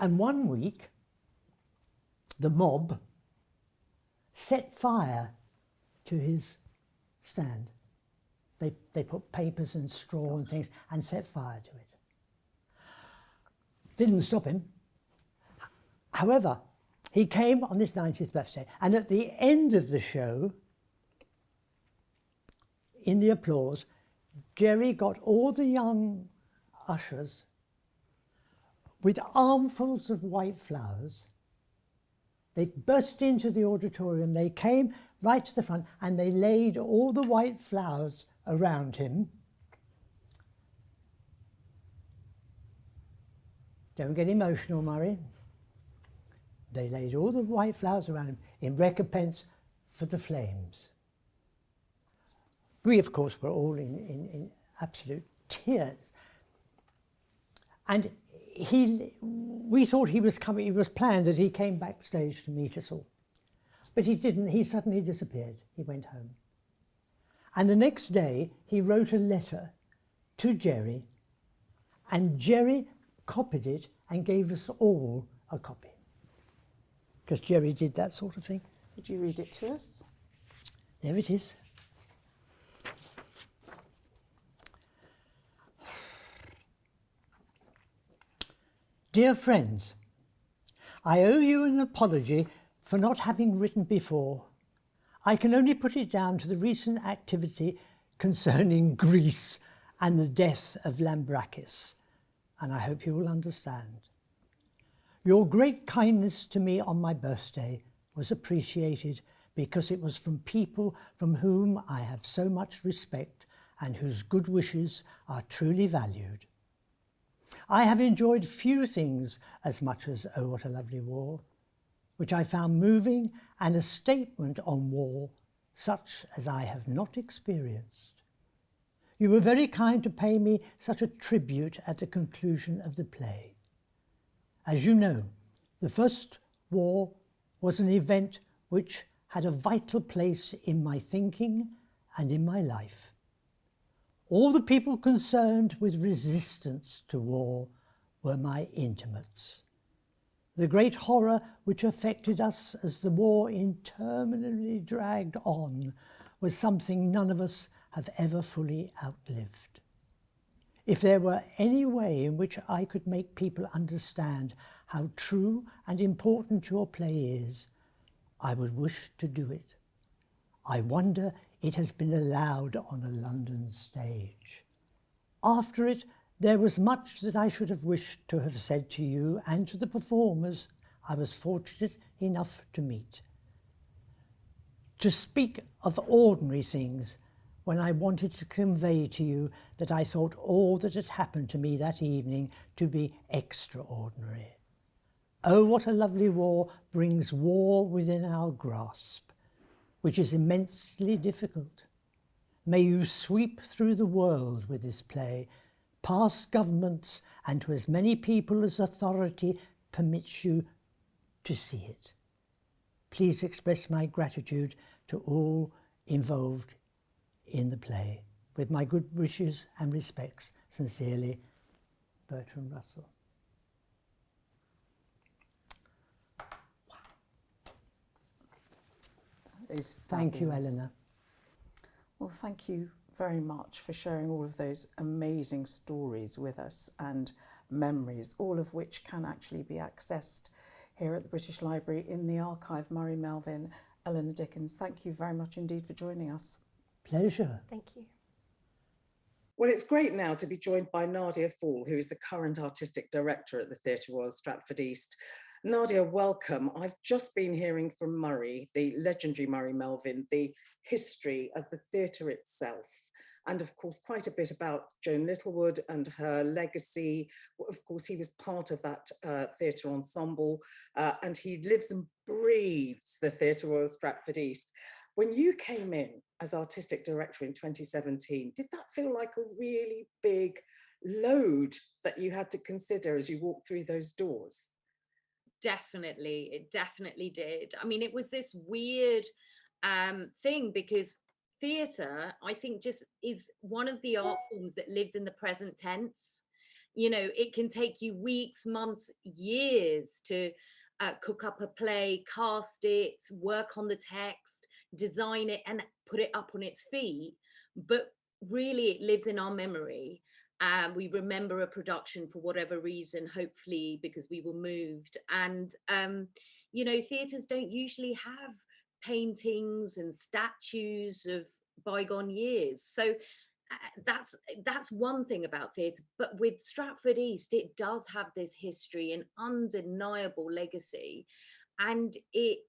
And one week, the mob set fire to his stand. They, they put papers and straw and things and set fire to it. Didn't stop him. However, he came on his 90th birthday and at the end of the show, in the applause, Jerry got all the young ushers with armfuls of white flowers. They burst into the auditorium, they came right to the front and they laid all the white flowers around him. Don't get emotional, Murray. They laid all the white flowers around him in recompense for the flames. We, of course, were all in, in, in absolute tears. And he, we thought he was coming, it was planned that he came backstage to meet us all. But he didn't, he suddenly disappeared. He went home. And the next day, he wrote a letter to Jerry, and Jerry copied it and gave us all a copy. Because Jerry did that sort of thing. Would you read it to us? There it is. Dear friends, I owe you an apology for not having written before. I can only put it down to the recent activity concerning Greece and the death of Lambrakis, and I hope you will understand. Your great kindness to me on my birthday was appreciated because it was from people from whom I have so much respect and whose good wishes are truly valued. I have enjoyed few things as much as Oh What a Lovely War, which I found moving and a statement on war such as I have not experienced. You were very kind to pay me such a tribute at the conclusion of the play. As you know, the First War was an event which had a vital place in my thinking and in my life. All the people concerned with resistance to war were my intimates. The great horror which affected us as the war interminably dragged on was something none of us have ever fully outlived. If there were any way in which I could make people understand how true and important your play is, I would wish to do it. I wonder it has been allowed on a London stage. After it, there was much that I should have wished to have said to you and to the performers I was fortunate enough to meet. To speak of ordinary things when I wanted to convey to you that I thought all that had happened to me that evening to be extraordinary. Oh, what a lovely war brings war within our grasp, which is immensely difficult. May you sweep through the world with this play past governments and to as many people as authority permits you to see it. Please express my gratitude to all involved in the play. With my good wishes and respects, sincerely, Bertrand Russell. Thank you, Eleanor. Well, thank you very much for sharing all of those amazing stories with us and memories, all of which can actually be accessed here at the British Library in the archive. Murray Melvin, Eleanor Dickens, thank you very much indeed for joining us. Pleasure. Thank you. Well, it's great now to be joined by Nadia Fall, who is the current artistic director at the Theatre Royal Stratford East. Nadia, welcome. I've just been hearing from Murray, the legendary Murray Melvin, the history of the theatre itself and of course quite a bit about Joan Littlewood and her legacy. Of course, he was part of that uh, theatre ensemble uh, and he lives and breathes the Theatre Royal Stratford East. When you came in as artistic director in 2017, did that feel like a really big load that you had to consider as you walked through those doors? Definitely, it definitely did. I mean, it was this weird um, thing because theatre, I think, just is one of the art forms that lives in the present tense. You know, it can take you weeks, months, years to uh, cook up a play, cast it, work on the text, design it, and put it up on its feet. But really, it lives in our memory. And we remember a production for whatever reason, hopefully because we were moved. And, um, you know, theatres don't usually have paintings and statues of bygone years. So uh, that's that's one thing about theatre but with stratford east it does have this history and undeniable legacy and it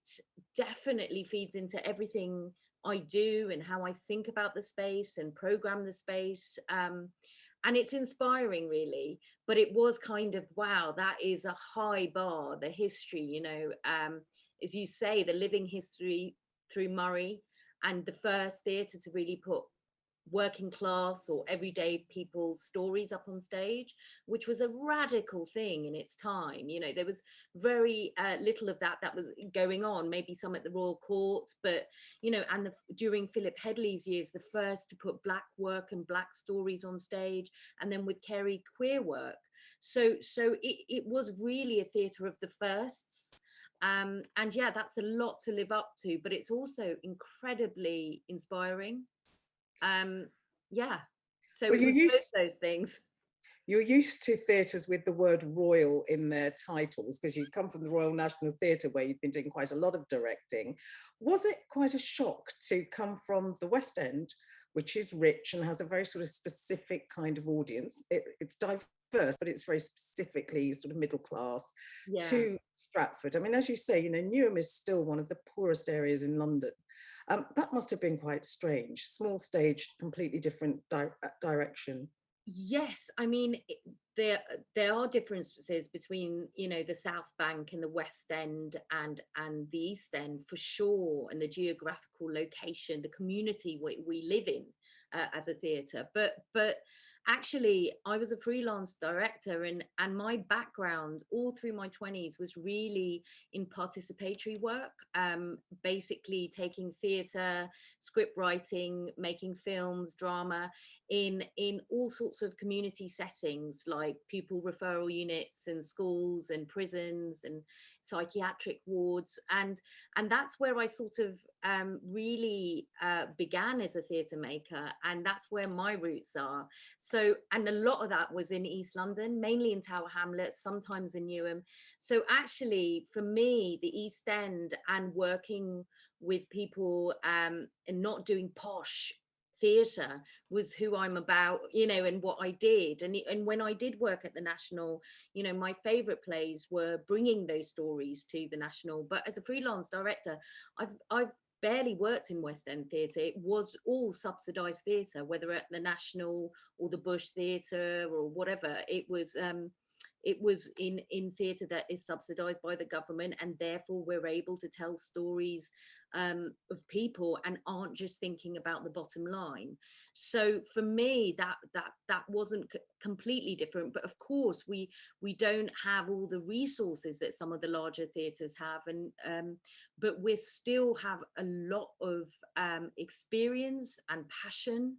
definitely feeds into everything i do and how i think about the space and program the space um, and it's inspiring really but it was kind of wow that is a high bar the history you know um, as you say the living history through Murray and the first theatre to really put working class or everyday people's stories up on stage, which was a radical thing in its time. You know, there was very uh, little of that that was going on, maybe some at the Royal Court, but, you know, and the, during Philip Hedley's years, the first to put black work and black stories on stage, and then with Kerry queer work. So, so it, it was really a theatre of the firsts um, and yeah that's a lot to live up to but it's also incredibly inspiring um, yeah so well, you used, those things you're used to theatres with the word royal in their titles because you come from the Royal National Theatre where you've been doing quite a lot of directing. Was it quite a shock to come from the West End, which is rich and has a very sort of specific kind of audience? It, it's diverse, but it's very specifically sort of middle class, yeah. to Stratford. I mean, as you say, you know, Newham is still one of the poorest areas in London. Um, that must have been quite strange. Small stage, completely different di uh, direction. Yes, I mean, there there are differences between you know the south bank and the west end and and the east end for sure and the geographical location the community we, we live in uh, as a theatre but but actually I was a freelance director and and my background all through my 20s was really in participatory work um, basically taking theatre script writing making films drama in in all sorts of community settings like pupil referral units and schools and prisons and psychiatric wards. And and that's where I sort of um, really uh, began as a theatre maker and that's where my roots are. So and a lot of that was in East London mainly in Tower Hamlets sometimes in Newham. So actually for me the East End and working with people um, and not doing posh theatre was who I'm about, you know, and what I did. And, and when I did work at the National, you know, my favorite plays were bringing those stories to the National. But as a freelance director, I've, I've barely worked in West End theatre. It was all subsidised theatre, whether at the National or the Bush Theatre or whatever. It was, um, it was in in theatre that is subsidized by the government and therefore we're able to tell stories um, of people and aren't just thinking about the bottom line. So for me that that that wasn't completely different but of course we we don't have all the resources that some of the larger theatres have and um, but we still have a lot of um, experience and passion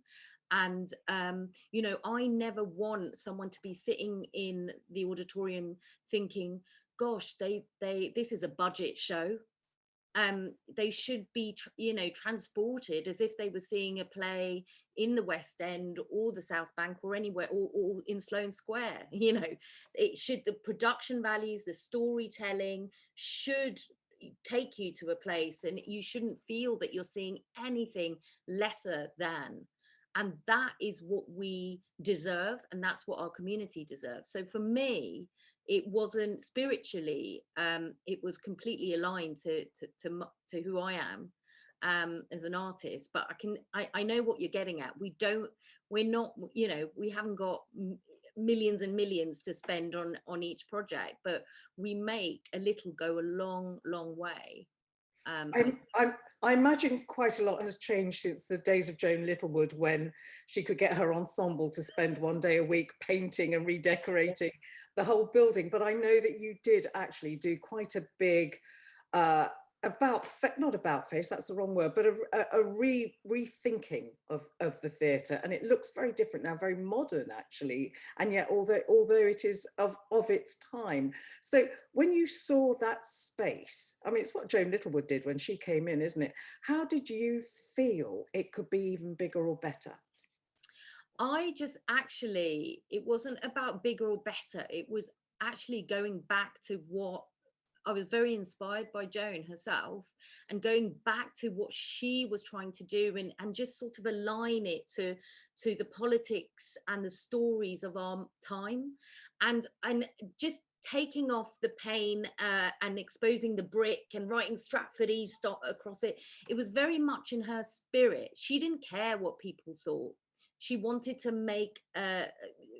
and um, you know i never want someone to be sitting in the auditorium thinking gosh they they this is a budget show. Um they should be you know transported as if they were seeing a play in the west end or the south bank or anywhere or, or in sloane square you know. It should the production values the storytelling should take you to a place and you shouldn't feel that you're seeing anything lesser than and that is what we deserve and that's what our community deserves. So for me it wasn't spiritually um it was completely aligned to to to, to who i am um as an artist but i can I, I know what you're getting at. We don't we're not you know we haven't got millions and millions to spend on on each project but we make a little go a long long way um, I'm, I'm, I imagine quite a lot has changed since the days of Joan Littlewood when she could get her ensemble to spend one day a week painting and redecorating the whole building. But I know that you did actually do quite a big uh, about not about face that's the wrong word but a, a, re rethinking of of the theatre and it looks very different now very modern actually and yet although although it is of of its time so when you saw that space i mean it's what joan littlewood did when she came in isn't it how did you feel it could be even bigger or better I just actually, it wasn't about bigger or better. It was actually going back to what I was very inspired by Joan herself and going back to what she was trying to do and, and just sort of align it to, to the politics and the stories of our time and, and just taking off the pain uh, and exposing the brick and writing Stratford East across it. It was very much in her spirit. She didn't care what people thought she wanted to make a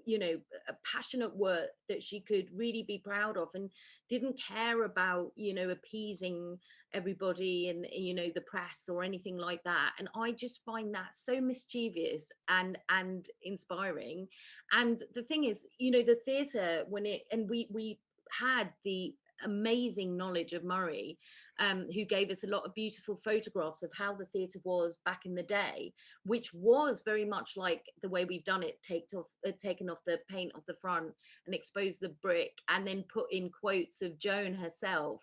you know a passionate work that she could really be proud of and didn't care about you know appeasing everybody and you know the press or anything like that. And i just find that so mischievous and and inspiring. And the thing is you know the theater when it and we we had the amazing knowledge of Murray, um, who gave us a lot of beautiful photographs of how the theatre was back in the day, which was very much like the way we've done it, taked off, uh, taken off the paint off the front and exposed the brick and then put in quotes of Joan herself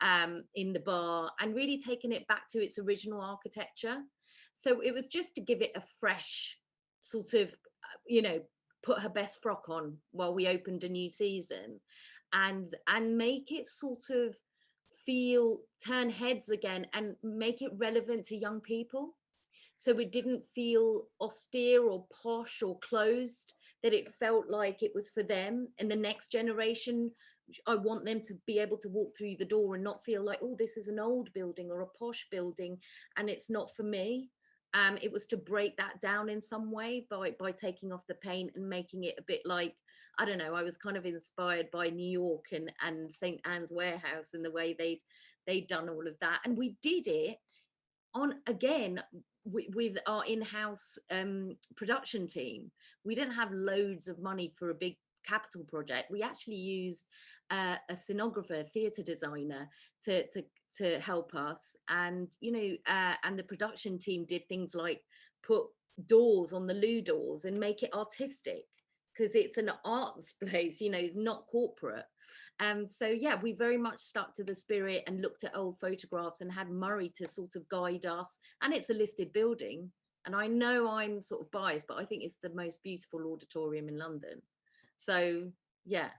um, in the bar and really taken it back to its original architecture. So it was just to give it a fresh sort of, uh, you know, put her best frock on while we opened a new season and and make it sort of feel turn heads again and make it relevant to young people. So it didn't feel austere or posh or closed that it felt like it was for them and the next generation i want them to be able to walk through the door and not feel like oh this is an old building or a posh building and it's not for me. Um it was to break that down in some way by by taking off the paint and making it a bit like I don't know, I was kind of inspired by New York and, and St. Ann's Warehouse and the way they'd, they'd done all of that. And we did it on, again, with, with our in-house um, production team. We didn't have loads of money for a big capital project. We actually used uh, a scenographer, theatre designer to, to, to help us. And, you know, uh, and the production team did things like put doors on the loo doors and make it artistic because it's an arts place, you know, it's not corporate. Um, so yeah, we very much stuck to the spirit and looked at old photographs and had Murray to sort of guide us. And it's a listed building. And I know I'm sort of biased, but I think it's the most beautiful auditorium in London. So yeah,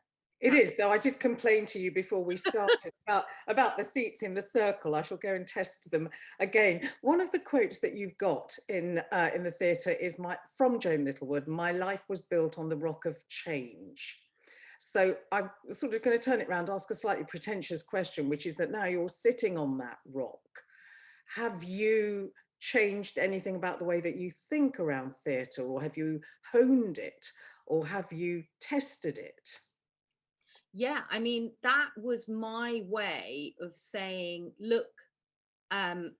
it is, though I did complain to you before we started about, about the seats in the circle. I shall go and test them again. One of the quotes that you've got in, uh, in the theatre is my, from Joan Littlewood, my life was built on the rock of change. So I'm sort of going to turn it around, ask a slightly pretentious question, which is that now you're sitting on that rock. Have you changed anything about the way that you think around theatre or have you honed it or have you tested it? Yeah i mean that was my way of saying look um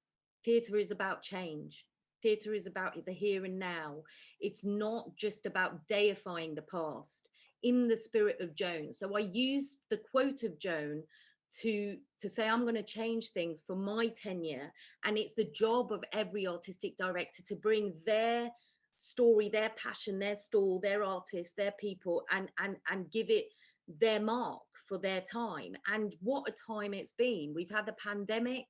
theatre is about change. Theatre is about the here and now. It's not just about deifying the past in the spirit of joan. So i used the quote of joan to to say i'm going to change things for my tenure and it's the job of every artistic director to bring their story their passion their stall their artists their people and and and give it their mark for their time and what a time it's been. We've had the pandemic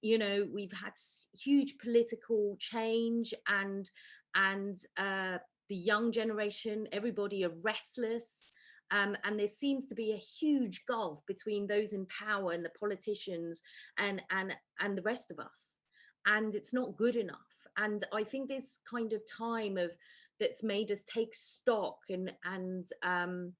you know we've had huge political change and and uh the young generation everybody are restless um, and there seems to be a huge gulf between those in power and the politicians and and and the rest of us and it's not good enough. And i think this kind of time of that's made us take stock and and um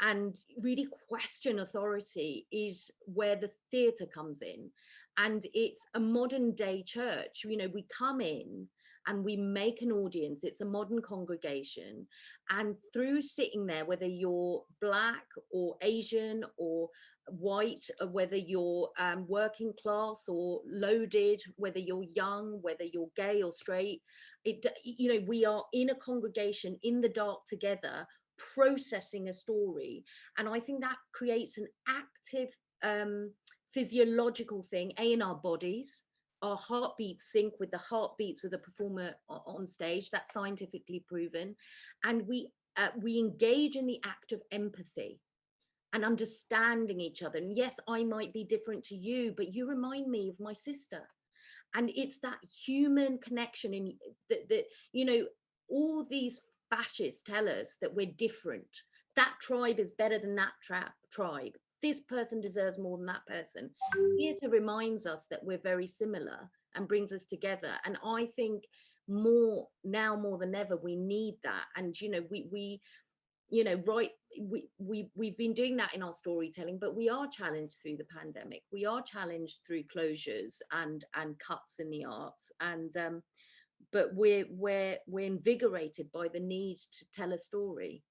and really question authority is where the theatre comes in. And it's a modern day church you know we come in and we make an audience it's a modern congregation. And through sitting there whether you're black or asian or white or whether you're um, working class or loaded whether you're young whether you're gay or straight it you know we are in a congregation in the dark together processing a story. And I think that creates an active um, physiological thing, A, in our bodies, our heartbeats sync with the heartbeats of the performer on stage. That's scientifically proven. And we, uh, we engage in the act of empathy and understanding each other. And yes, I might be different to you, but you remind me of my sister. And it's that human connection in that, that you know, all these fascists tell us that we're different. That tribe is better than that tribe. This person deserves more than that person. Theatre reminds us that we're very similar and brings us together. And I think more now more than ever, we need that. And, you know, we, we, you know, right, we, we, we've been doing that in our storytelling, but we are challenged through the pandemic. We are challenged through closures and, and cuts in the arts. And, um, but we're we're we're invigorated by the need to tell a story.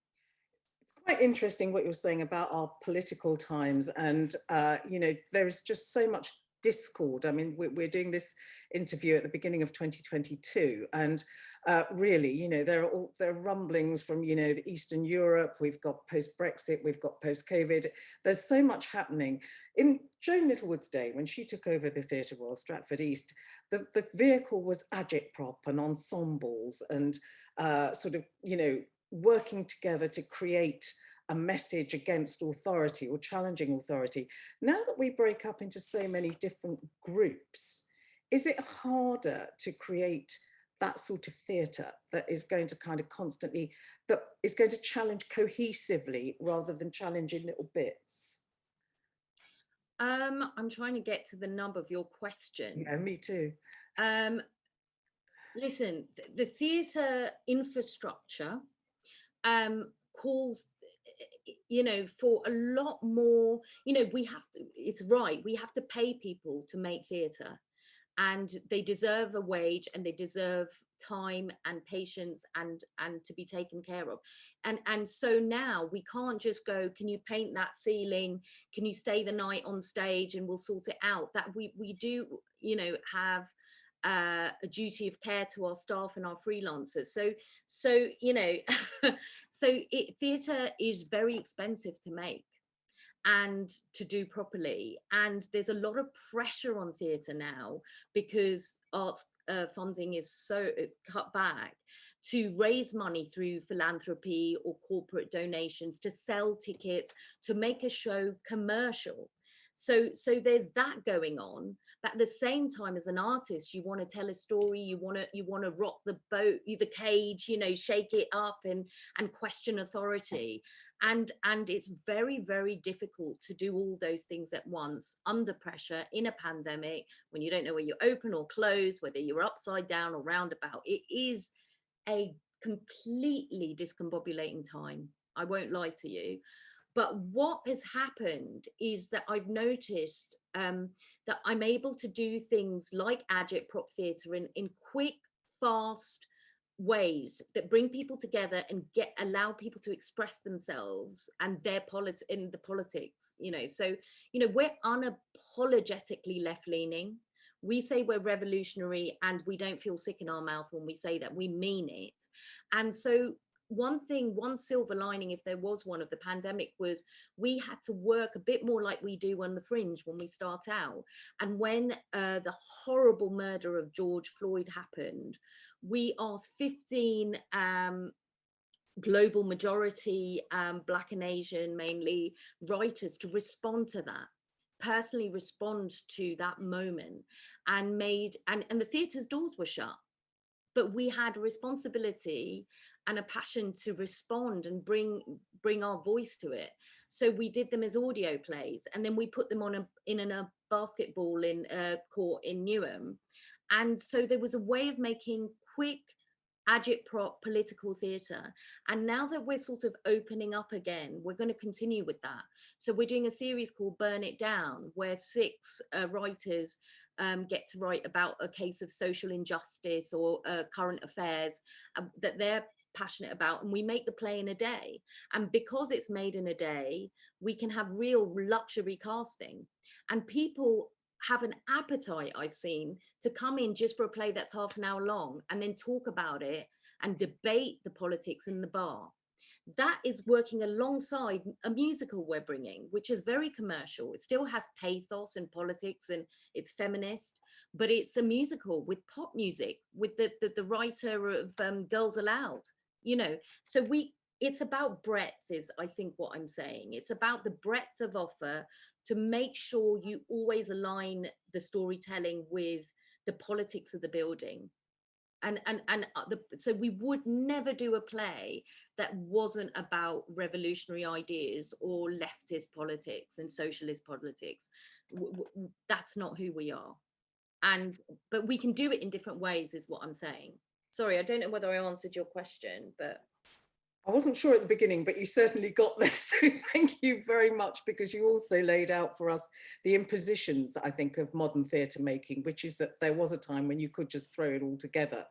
It's quite interesting what you're saying about our political times and uh, you know there's just so much discord. I mean we're, we're doing this interview at the beginning of 2022 and uh, really you know there are all there are rumblings from you know the eastern europe we've got post brexit we've got post covid there's so much happening. In joan littlewood's day when she took over the theatre royal stratford east the, the vehicle was agitprop and ensembles and uh, sort of you know working together to create a message against authority or challenging authority. Now that we break up into so many different groups, is it harder to create that sort of theatre that is going to kind of constantly, that is going to challenge cohesively rather than challenge in little bits? Um, I'm trying to get to the nub of your question. Yeah, me too. Um, listen, the theatre infrastructure um, calls you know for a lot more you know we have to it's right we have to pay people to make theatre and they deserve a wage and they deserve time and patience and and to be taken care of. And and so now we can't just go can you paint that ceiling? Can you stay the night on stage and we'll sort it out? That we we do you know have uh, a duty of care to our staff and our freelancers. So so you know so it theatre is very expensive to make and to do properly. And there's a lot of pressure on theatre now because arts uh, funding is so uh, cut back to raise money through philanthropy or corporate donations, to sell tickets, to make a show commercial. So, so there's that going on. But at the same time, as an artist, you want to tell a story. You want to you want to rock the boat, the cage, you know, shake it up and and question authority and and it's very very difficult to do all those things at once under pressure in a pandemic when you don't know where you open or close whether you're upside down or roundabout it is a completely discombobulating time i won't lie to you but what has happened is that i've noticed um, that i'm able to do things like agitprop theatre in in quick fast ways that bring people together and get allow people to express themselves and their politics in the politics you know? So you know we're unapologetically left-leaning. We say we're revolutionary and we don't feel sick in our mouth when we say that. We mean it. And so one thing one silver lining if there was one of the pandemic was we had to work a bit more like we do on the fringe when we start out. And when uh, the horrible murder of george floyd happened we asked 15 um, global majority um, black and asian mainly writers to respond to that personally respond to that moment and made and and the theater's doors were shut. But we had a responsibility and a passion to respond and bring bring our voice to it. So we did them as audio plays and then we put them on a in a basketball in a court in newham. And so there was a way of making quick agitprop political theatre. And now that we're sort of opening up again we're going to continue with that. So we're doing a series called burn it down where six uh, writers um, get to write about a case of social injustice or uh, current affairs uh, that they're passionate about and we make the play in a day and because it's made in a day we can have real luxury casting and people have an appetite I've seen to come in just for a play that's half an hour long and then talk about it and debate the politics in the bar. That is working alongside a musical we're bringing, which is very commercial. It still has pathos and politics and it's feminist, but it's a musical with pop music, with the, the, the writer of um, Girls Aloud, you know. So we it's about breadth is I think what I'm saying. It's about the breadth of offer to make sure you always align the storytelling with the politics of the building and and and uh, the, so we would never do a play that wasn't about revolutionary ideas or leftist politics and socialist politics that's not who we are and but we can do it in different ways is what i'm saying sorry i don't know whether i answered your question but I wasn't sure at the beginning, but you certainly got there. So thank you very much because you also laid out for us the impositions, I think, of modern theatre making, which is that there was a time when you could just throw it all together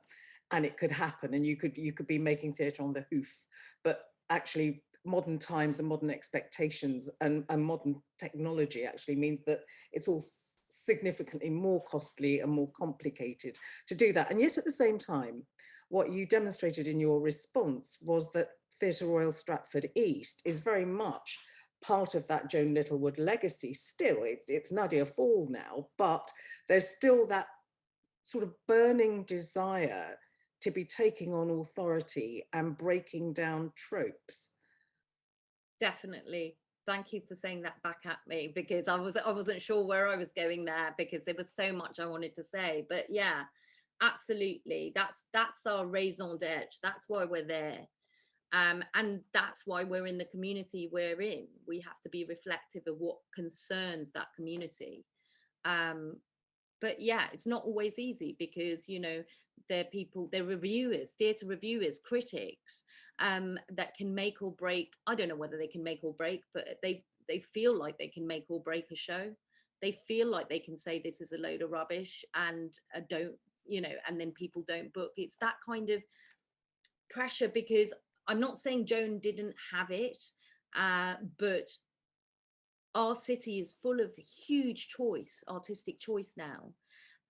and it could happen and you could you could be making theatre on the hoof. But actually modern times and modern expectations and, and modern technology actually means that it's all significantly more costly and more complicated to do that. And yet at the same time, what you demonstrated in your response was that Theatre Royal Stratford East is very much part of that Joan Littlewood legacy still. It's, it's Nadia Fall now, but there's still that sort of burning desire to be taking on authority and breaking down tropes. Definitely. Thank you for saying that back at me because I was I wasn't sure where I was going there because there was so much I wanted to say. But yeah, absolutely. That's that's our raison d'etre. That's why we're there um, and that's why we're in the community we're in. We have to be reflective of what concerns that community. Um, but yeah, it's not always easy because, you know, they're people, they're reviewers, theatre reviewers, critics um, that can make or break. I don't know whether they can make or break, but they, they feel like they can make or break a show. They feel like they can say this is a load of rubbish and uh, don't you know and then people don't book it's that kind of pressure because i'm not saying joan didn't have it uh, but our city is full of huge choice artistic choice now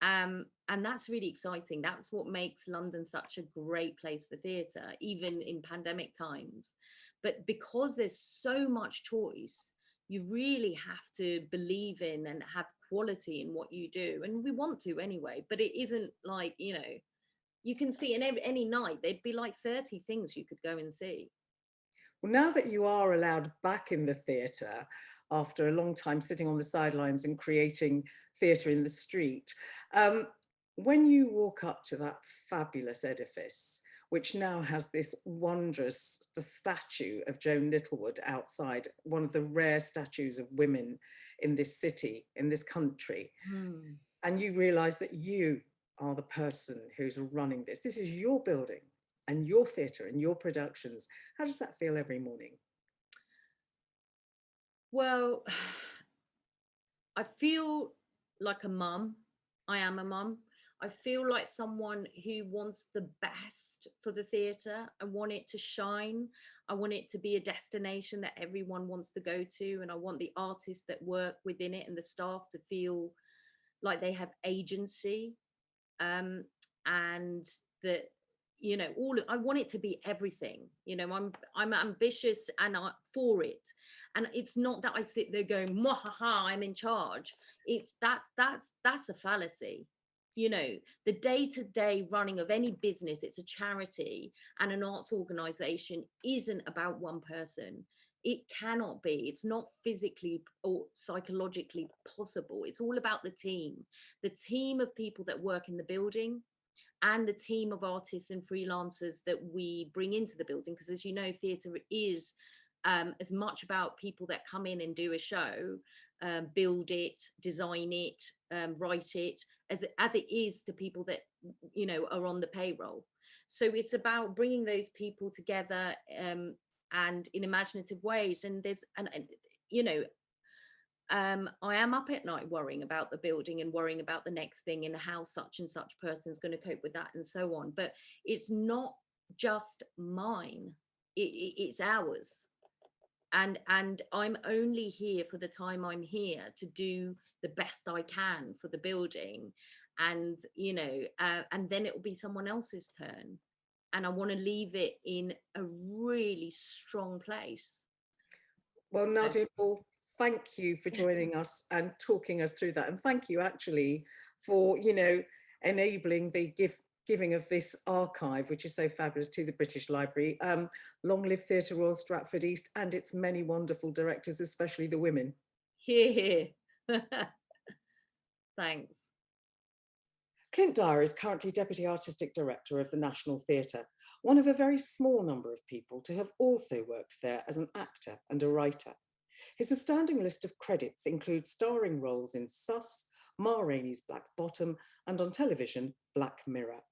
um, and that's really exciting. That's what makes london such a great place for theatre even in pandemic times. But because there's so much choice you really have to believe in and have quality in what you do and we want to anyway but it isn't like you know you can see in every, any night there'd be like 30 things you could go and see. Well now that you are allowed back in the theatre after a long time sitting on the sidelines and creating theatre in the street um, when you walk up to that fabulous edifice which now has this wondrous statue of Joan Littlewood outside, one of the rare statues of women in this city, in this country. Mm. And you realize that you are the person who's running this. This is your building and your theatre and your productions. How does that feel every morning? Well, I feel like a mum. I am a mum. I feel like someone who wants the best for the theatre. I want it to shine. I want it to be a destination that everyone wants to go to. And I want the artists that work within it and the staff to feel like they have agency. Um, and that, you know, all I want it to be everything. You know, I'm I'm ambitious and I, for it. And it's not that I sit there going, ha, I'm in charge. It's that's that's that's a fallacy you know the day-to-day running of any business it's a charity and an arts organization isn't about one person it cannot be it's not physically or psychologically possible it's all about the team the team of people that work in the building and the team of artists and freelancers that we bring into the building because as you know theatre is um, as much about people that come in and do a show um, build it, design it, um, write it, as, as it is to people that, you know, are on the payroll. So it's about bringing those people together um, and in imaginative ways. And there's, and, and you know, um, I am up at night worrying about the building and worrying about the next thing and how such and such person is going to cope with that and so on. But it's not just mine, it, it, it's ours and and i'm only here for the time i'm here to do the best i can for the building and you know uh, and then it will be someone else's turn and i want to leave it in a really strong place well nadia so. Thank you for joining us and talking us through that and thank you actually for you know enabling the giving of this archive, which is so fabulous, to the British Library. Um, long live Theatre Royal Stratford East and its many wonderful directors, especially the women. Here, here. Thanks. Clint Dyer is currently Deputy Artistic Director of the National Theatre, one of a very small number of people to have also worked there as an actor and a writer. His astounding list of credits includes starring roles in Sus, Ma Rainey's Black Bottom, and on television, Black Mirror.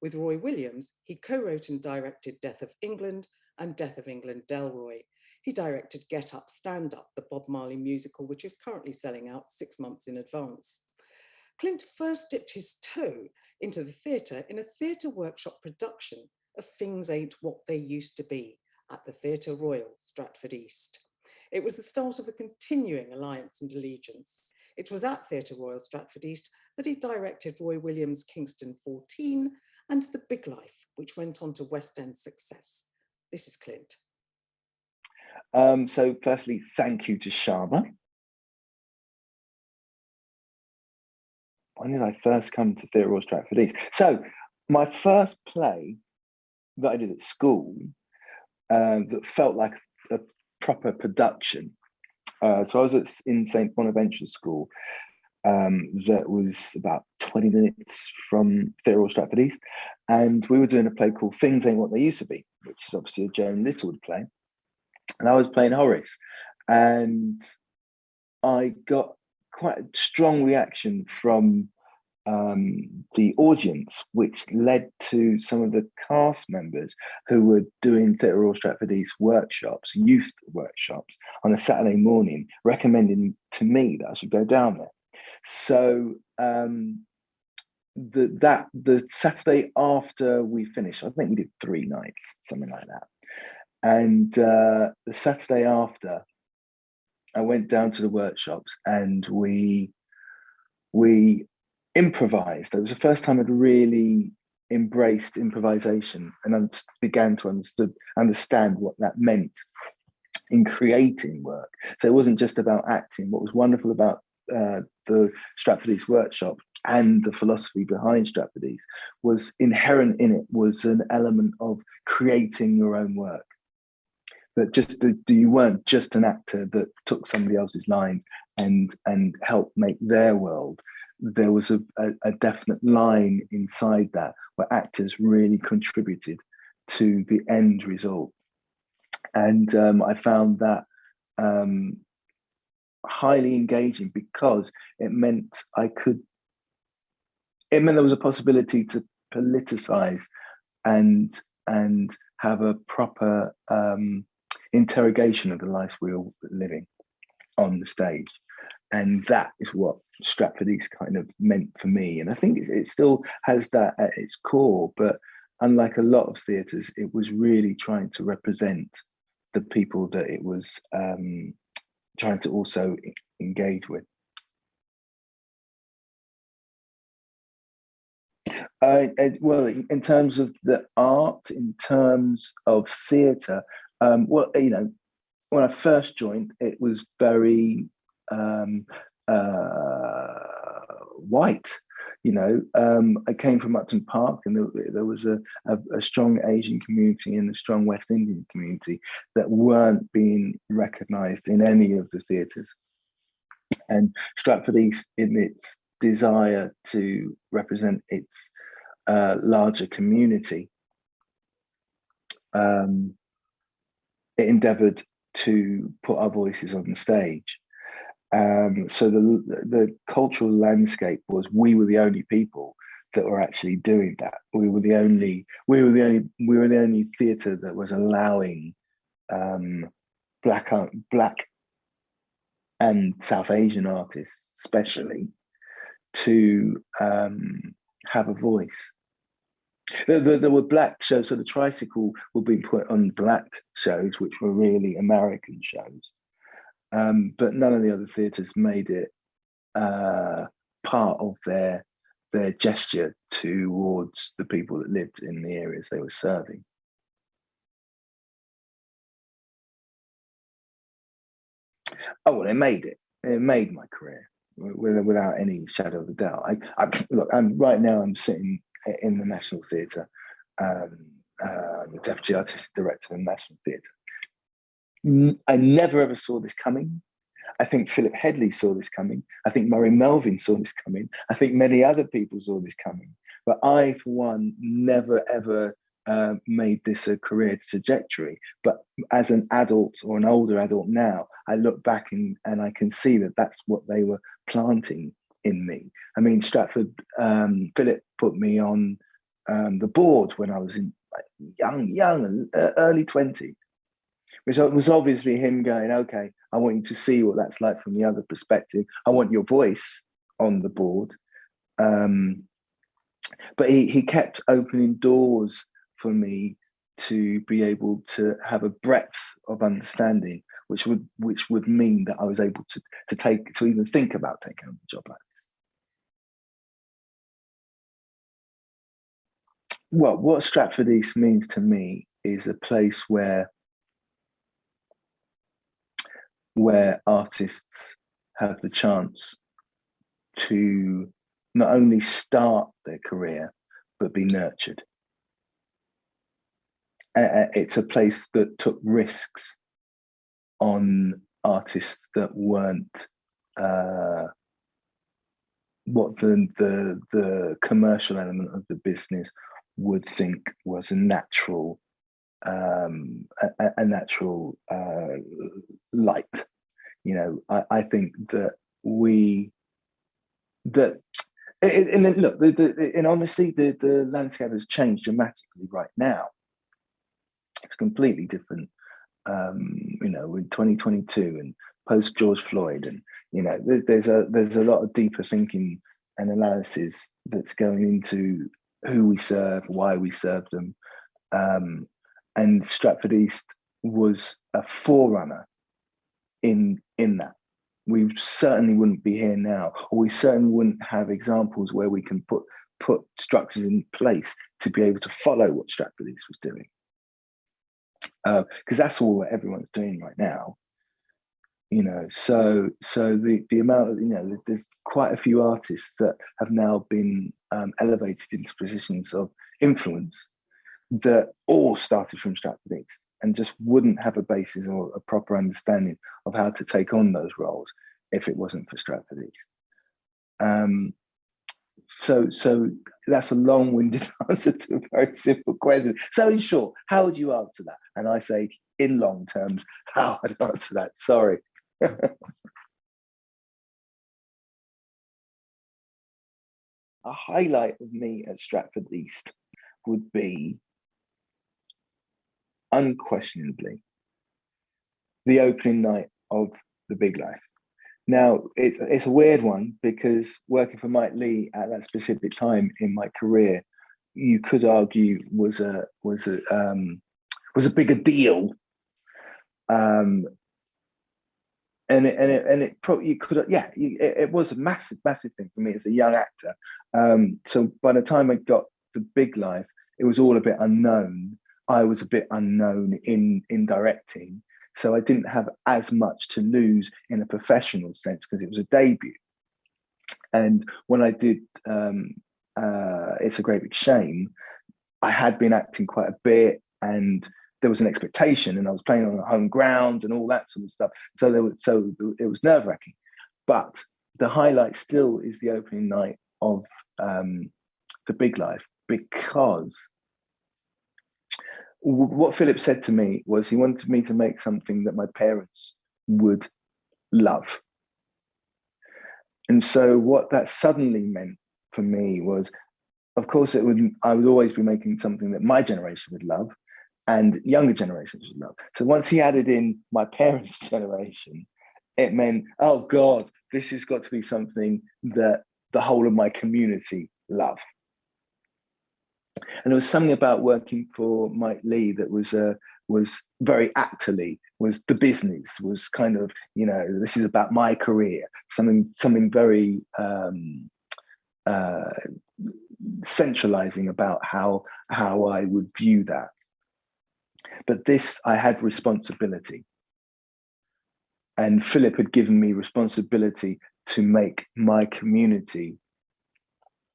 With Roy Williams, he co-wrote and directed Death of England and Death of England Delroy. He directed Get Up, Stand Up, the Bob Marley musical, which is currently selling out six months in advance. Clint first dipped his toe into the theatre in a theatre workshop production of Things Ain't What They Used to Be at the Theatre Royal, Stratford East. It was the start of a continuing alliance and allegiance. It was at Theatre Royal Stratford East that he directed Roy Williams' Kingston 14 and The Big Life, which went on to West End success. This is Clint. Um, so firstly, thank you to Shyama. When did I first come to Theatre Royal Stratford East? So my first play that I did at school uh, that felt like a proper production. Uh, so I was at, in St Bonaventure School um, that was about 20 minutes from Theatre Stratford East. And we were doing a play called Things Ain't What They Used to Be, which is obviously a Joan Littlewood play. And I was playing Horace. And I got quite a strong reaction from um, the audience, which led to some of the cast members who were doing Theatre Royal Stratford East workshops, youth workshops on a Saturday morning, recommending to me that I should go down there. So um, the that the Saturday after we finished, I think we did three nights, something like that. And uh, the Saturday after, I went down to the workshops and we we improvised. It was the first time I'd really embraced improvisation and I began to understood, understand what that meant in creating work. So it wasn't just about acting. What was wonderful about uh, the Stratford workshop and the philosophy behind Stratford was inherent in it was an element of creating your own work. That just the, you weren't just an actor that took somebody else's lines and and helped make their world. There was a, a, a definite line inside that where actors really contributed to the end result. And um, I found that um, highly engaging because it meant I could, it meant there was a possibility to politicize and and have a proper um, interrogation of the life we were living on the stage. And that is what Stratford East kind of meant for me. And I think it, still has that at its core, but unlike a lot of theatres, it was really trying to represent the people that it was um, trying to also engage with. Uh, well, in terms of the art, in terms of theatre, um, well, you know, when I first joined, it was very um, uh, white. You know, um, I came from Upton Park, and there, there was a, a, a, strong Asian community and a strong West Indian community that weren't being recognised in any of the theatres. And Stratford East, in its desire to represent its uh, larger community, um, it endeavoured to put our voices on the stage. Um, so the the cultural landscape was we were the only people that were actually doing that. We were the only we were the only we were the only theatre that was allowing um, black black and South Asian artists, especially, to um, have a voice. There, there, there, were black shows, so the tricycle would be put on black shows, which were really American shows. Um, but none of the other theatres made it uh, part of their their gesture towards the people that lived in the areas they were serving. Oh, well, it made it. It made my career without any shadow of a doubt. I, I look. I'm right now. I'm sitting in the National Theatre, um, uh, the deputy artistic director of the National Theatre. I never ever saw this coming. I think Philip Hedley saw this coming. I think Murray Melvin saw this coming. I think many other people saw this coming. But I, for one, never ever uh, made this a career trajectory. But as an adult or an older adult now, I look back and, and I can see that that's what they were planting in me. I mean, Stratford, um, Philip put me on um, the board when I was in young, young, early 20s which was obviously him going, okay, I want you to see what that's like from the other perspective. I want your voice on the board. Um, but he, he kept opening doors for me to be able to have a breadth of understanding, which would which would mean that I was able to to take to even think about taking on a job like this. Well, what Stratford East means to me is a place where where artists have the chance to not only start their career but be nurtured. It's a place that took risks on artists that weren't uh, what the, the the commercial element of the business would think was a natural um, a, a, natural uh, light. You know, I, I, think that we that and look, the, the, in honesty, the, the landscape has changed dramatically right now. It's completely different. Um, you know, in 2022 and post George Floyd, and you know, there's a there's a lot of deeper thinking and analysis that's going into who we serve, why we serve them. Um, and Stratford East was a forerunner in in that. We certainly wouldn't be here now, or we certainly wouldn't have examples where we can put put structures in place to be able to follow what Stratford East was doing. Because uh, that's all that everyone's doing right now you know so so the the amount of you know there's quite a few artists that have now been um, elevated into positions of influence that all started from Stratford East and just wouldn't have a basis or a proper understanding of how to take on those roles if it wasn't for Stratford East. Um, so so that's a long-winded answer to a very simple question. So in short, how would you answer that? And I say in long terms, how I'd answer that. Sorry. a highlight of me at Stratford East would be unquestionably the opening night of The Big Life. Now, it's, it's a weird one because working for Mike Leigh at that specific time in my career, you could argue was a was a um, was a bigger deal. Um, and it, and it, and it probably you could yeah it, it, was a massive massive thing for me as a young actor. Um, so by the time i got the big life it was all a bit unknown i was a bit unknown in in directing so i didn't have as much to lose in a professional sense because it was a debut and when i did um, uh, it's a great big shame i had been acting quite a bit and there was an expectation and I was playing on the home ground and all that sort of stuff. So there was so it was nerve wracking. But the highlight still is the opening night of um, the Big Life because what Philip said to me was he wanted me to make something that my parents would love. And so what that suddenly meant for me was, of course, it would I would always be making something that my generation would love, and younger generations would love. So once he added in my parents' generation, it meant, oh God, this has got to be something that the whole of my community love. And there was something about working for Mike Leigh that was uh, was very actorly, was the business, was kind of, you know, this is about my career, something something very um, uh, centralizing about how how I would view that. But this, I had responsibility. And Philip had given me responsibility to make my community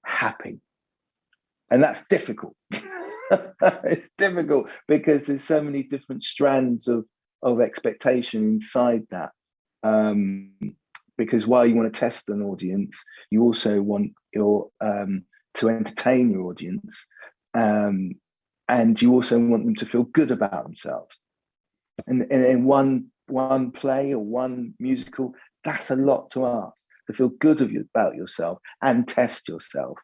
happy. And that's difficult. it's difficult because there's so many different strands of, of expectation inside that. Um, because while you want to test an audience, you also want your um, to entertain your audience. Um, and you also want them to feel good about themselves. And, and in one one play or one musical, that's a lot to ask to feel good about yourself and test yourself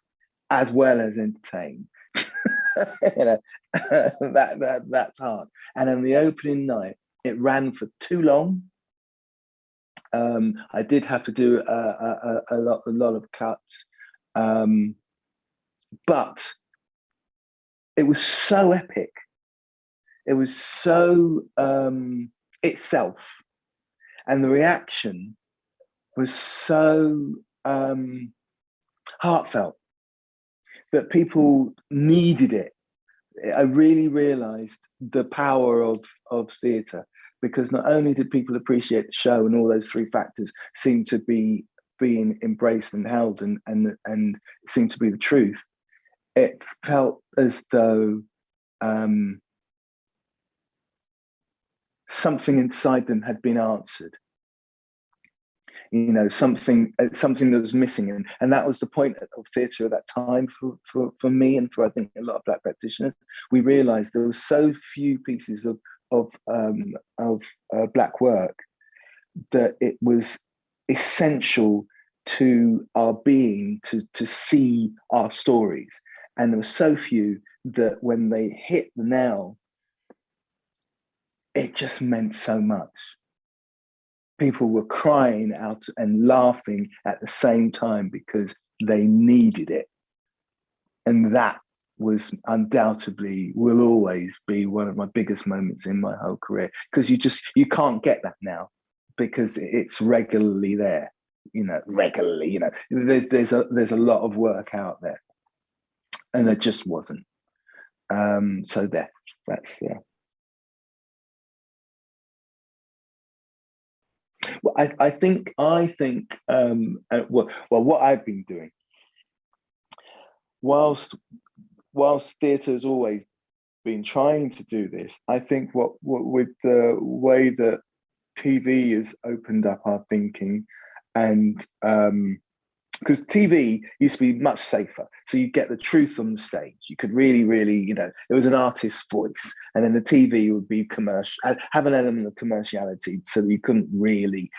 as well as entertain. you know, that, that that's hard. And on the opening night, it ran for too long. Um, I did have to do a, a, a, lot a lot of cuts, um, but it was so epic. It was so um, itself, and the reaction was so um, heartfelt that people needed it. I really realized the power of of theatre because not only did people appreciate the show and all those three factors seem to be being embraced and held and and and seem to be the truth it felt as though um, something inside them had been answered you know something uh, something that was missing. And and that was the point of theatre at that time for, for for me and for i think a lot of black practitioners. We realized there were so few pieces of of um of uh, black work that it was essential to our being to to see our stories. And there were so few that when they hit the nail, it just meant so much. People were crying out and laughing at the same time because they needed it. and that was undoubtedly will always be one of my biggest moments in my whole career because you just you can't get that now because it's regularly there you know regularly you know there's there's a there's a lot of work out there. And it just wasn't. Um so there that's uh, well, I, I think I think um uh, well, well what I've been doing whilst whilst theatre has always been trying to do this, I think what, what with the way that TV has opened up our thinking and um, because TV used to be much safer. So you get the truth on the stage. You could really, really, you know, it was an artist's voice, and then the TV would be commercial, have an element of commerciality, so you couldn't really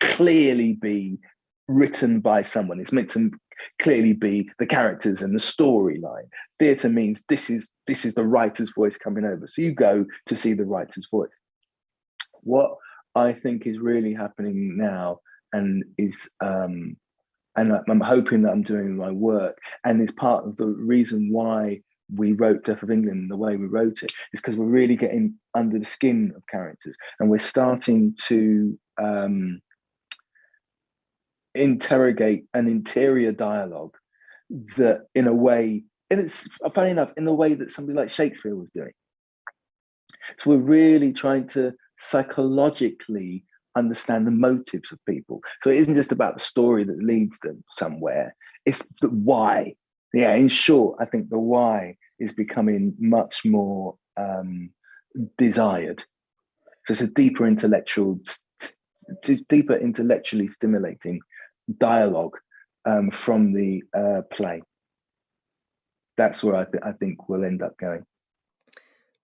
clearly be written by someone. It's meant to clearly be the characters and the storyline. Theatre means this is this is the writer's voice coming over. So you go to see the writer's voice. What I think is really happening now and is um, and I'm hoping that I'm doing my work. And is part of the reason why we wrote Death of England the way we wrote it is because we're really getting under the skin of characters. And we're starting to um, interrogate an interior dialogue that in a way and it's funny enough in the way that somebody like shakespeare was doing. So we're really trying to psychologically understand the motives of people so it isn't just about the story that leads them somewhere it's the why yeah in short i think the why is becoming much more um, desired so it's a deeper intellectual deeper intellectually stimulating dialogue um, from the uh, play. That's where I, th I think we'll end up going.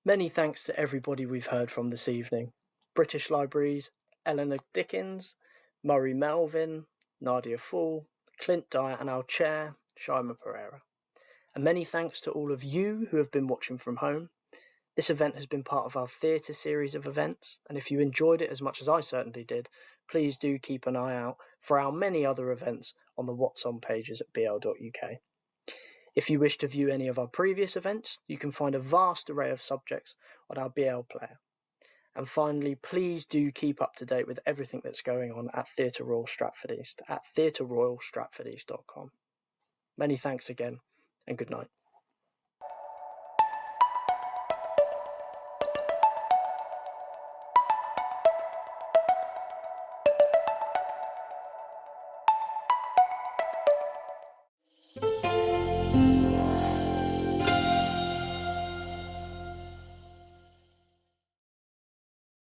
Many thanks to everybody we've heard from this evening. British Libraries, Eleanor Dickens, Murray Melvin, Nadia Fall, Clint Dyer and our chair, Shyama Perera. And many thanks to all of you who have been watching from home. This event has been part of our theatre series of events, and if you enjoyed it as much as I certainly did, please do keep an eye out for our many other events on the What's On pages at bl.uk. If you wish to view any of our previous events, you can find a vast array of subjects on our BL player. And finally, please do keep up to date with everything that's going on at Theatre Royal Stratford East at theatreroyalstratfordeast.com. Many thanks again, and good night.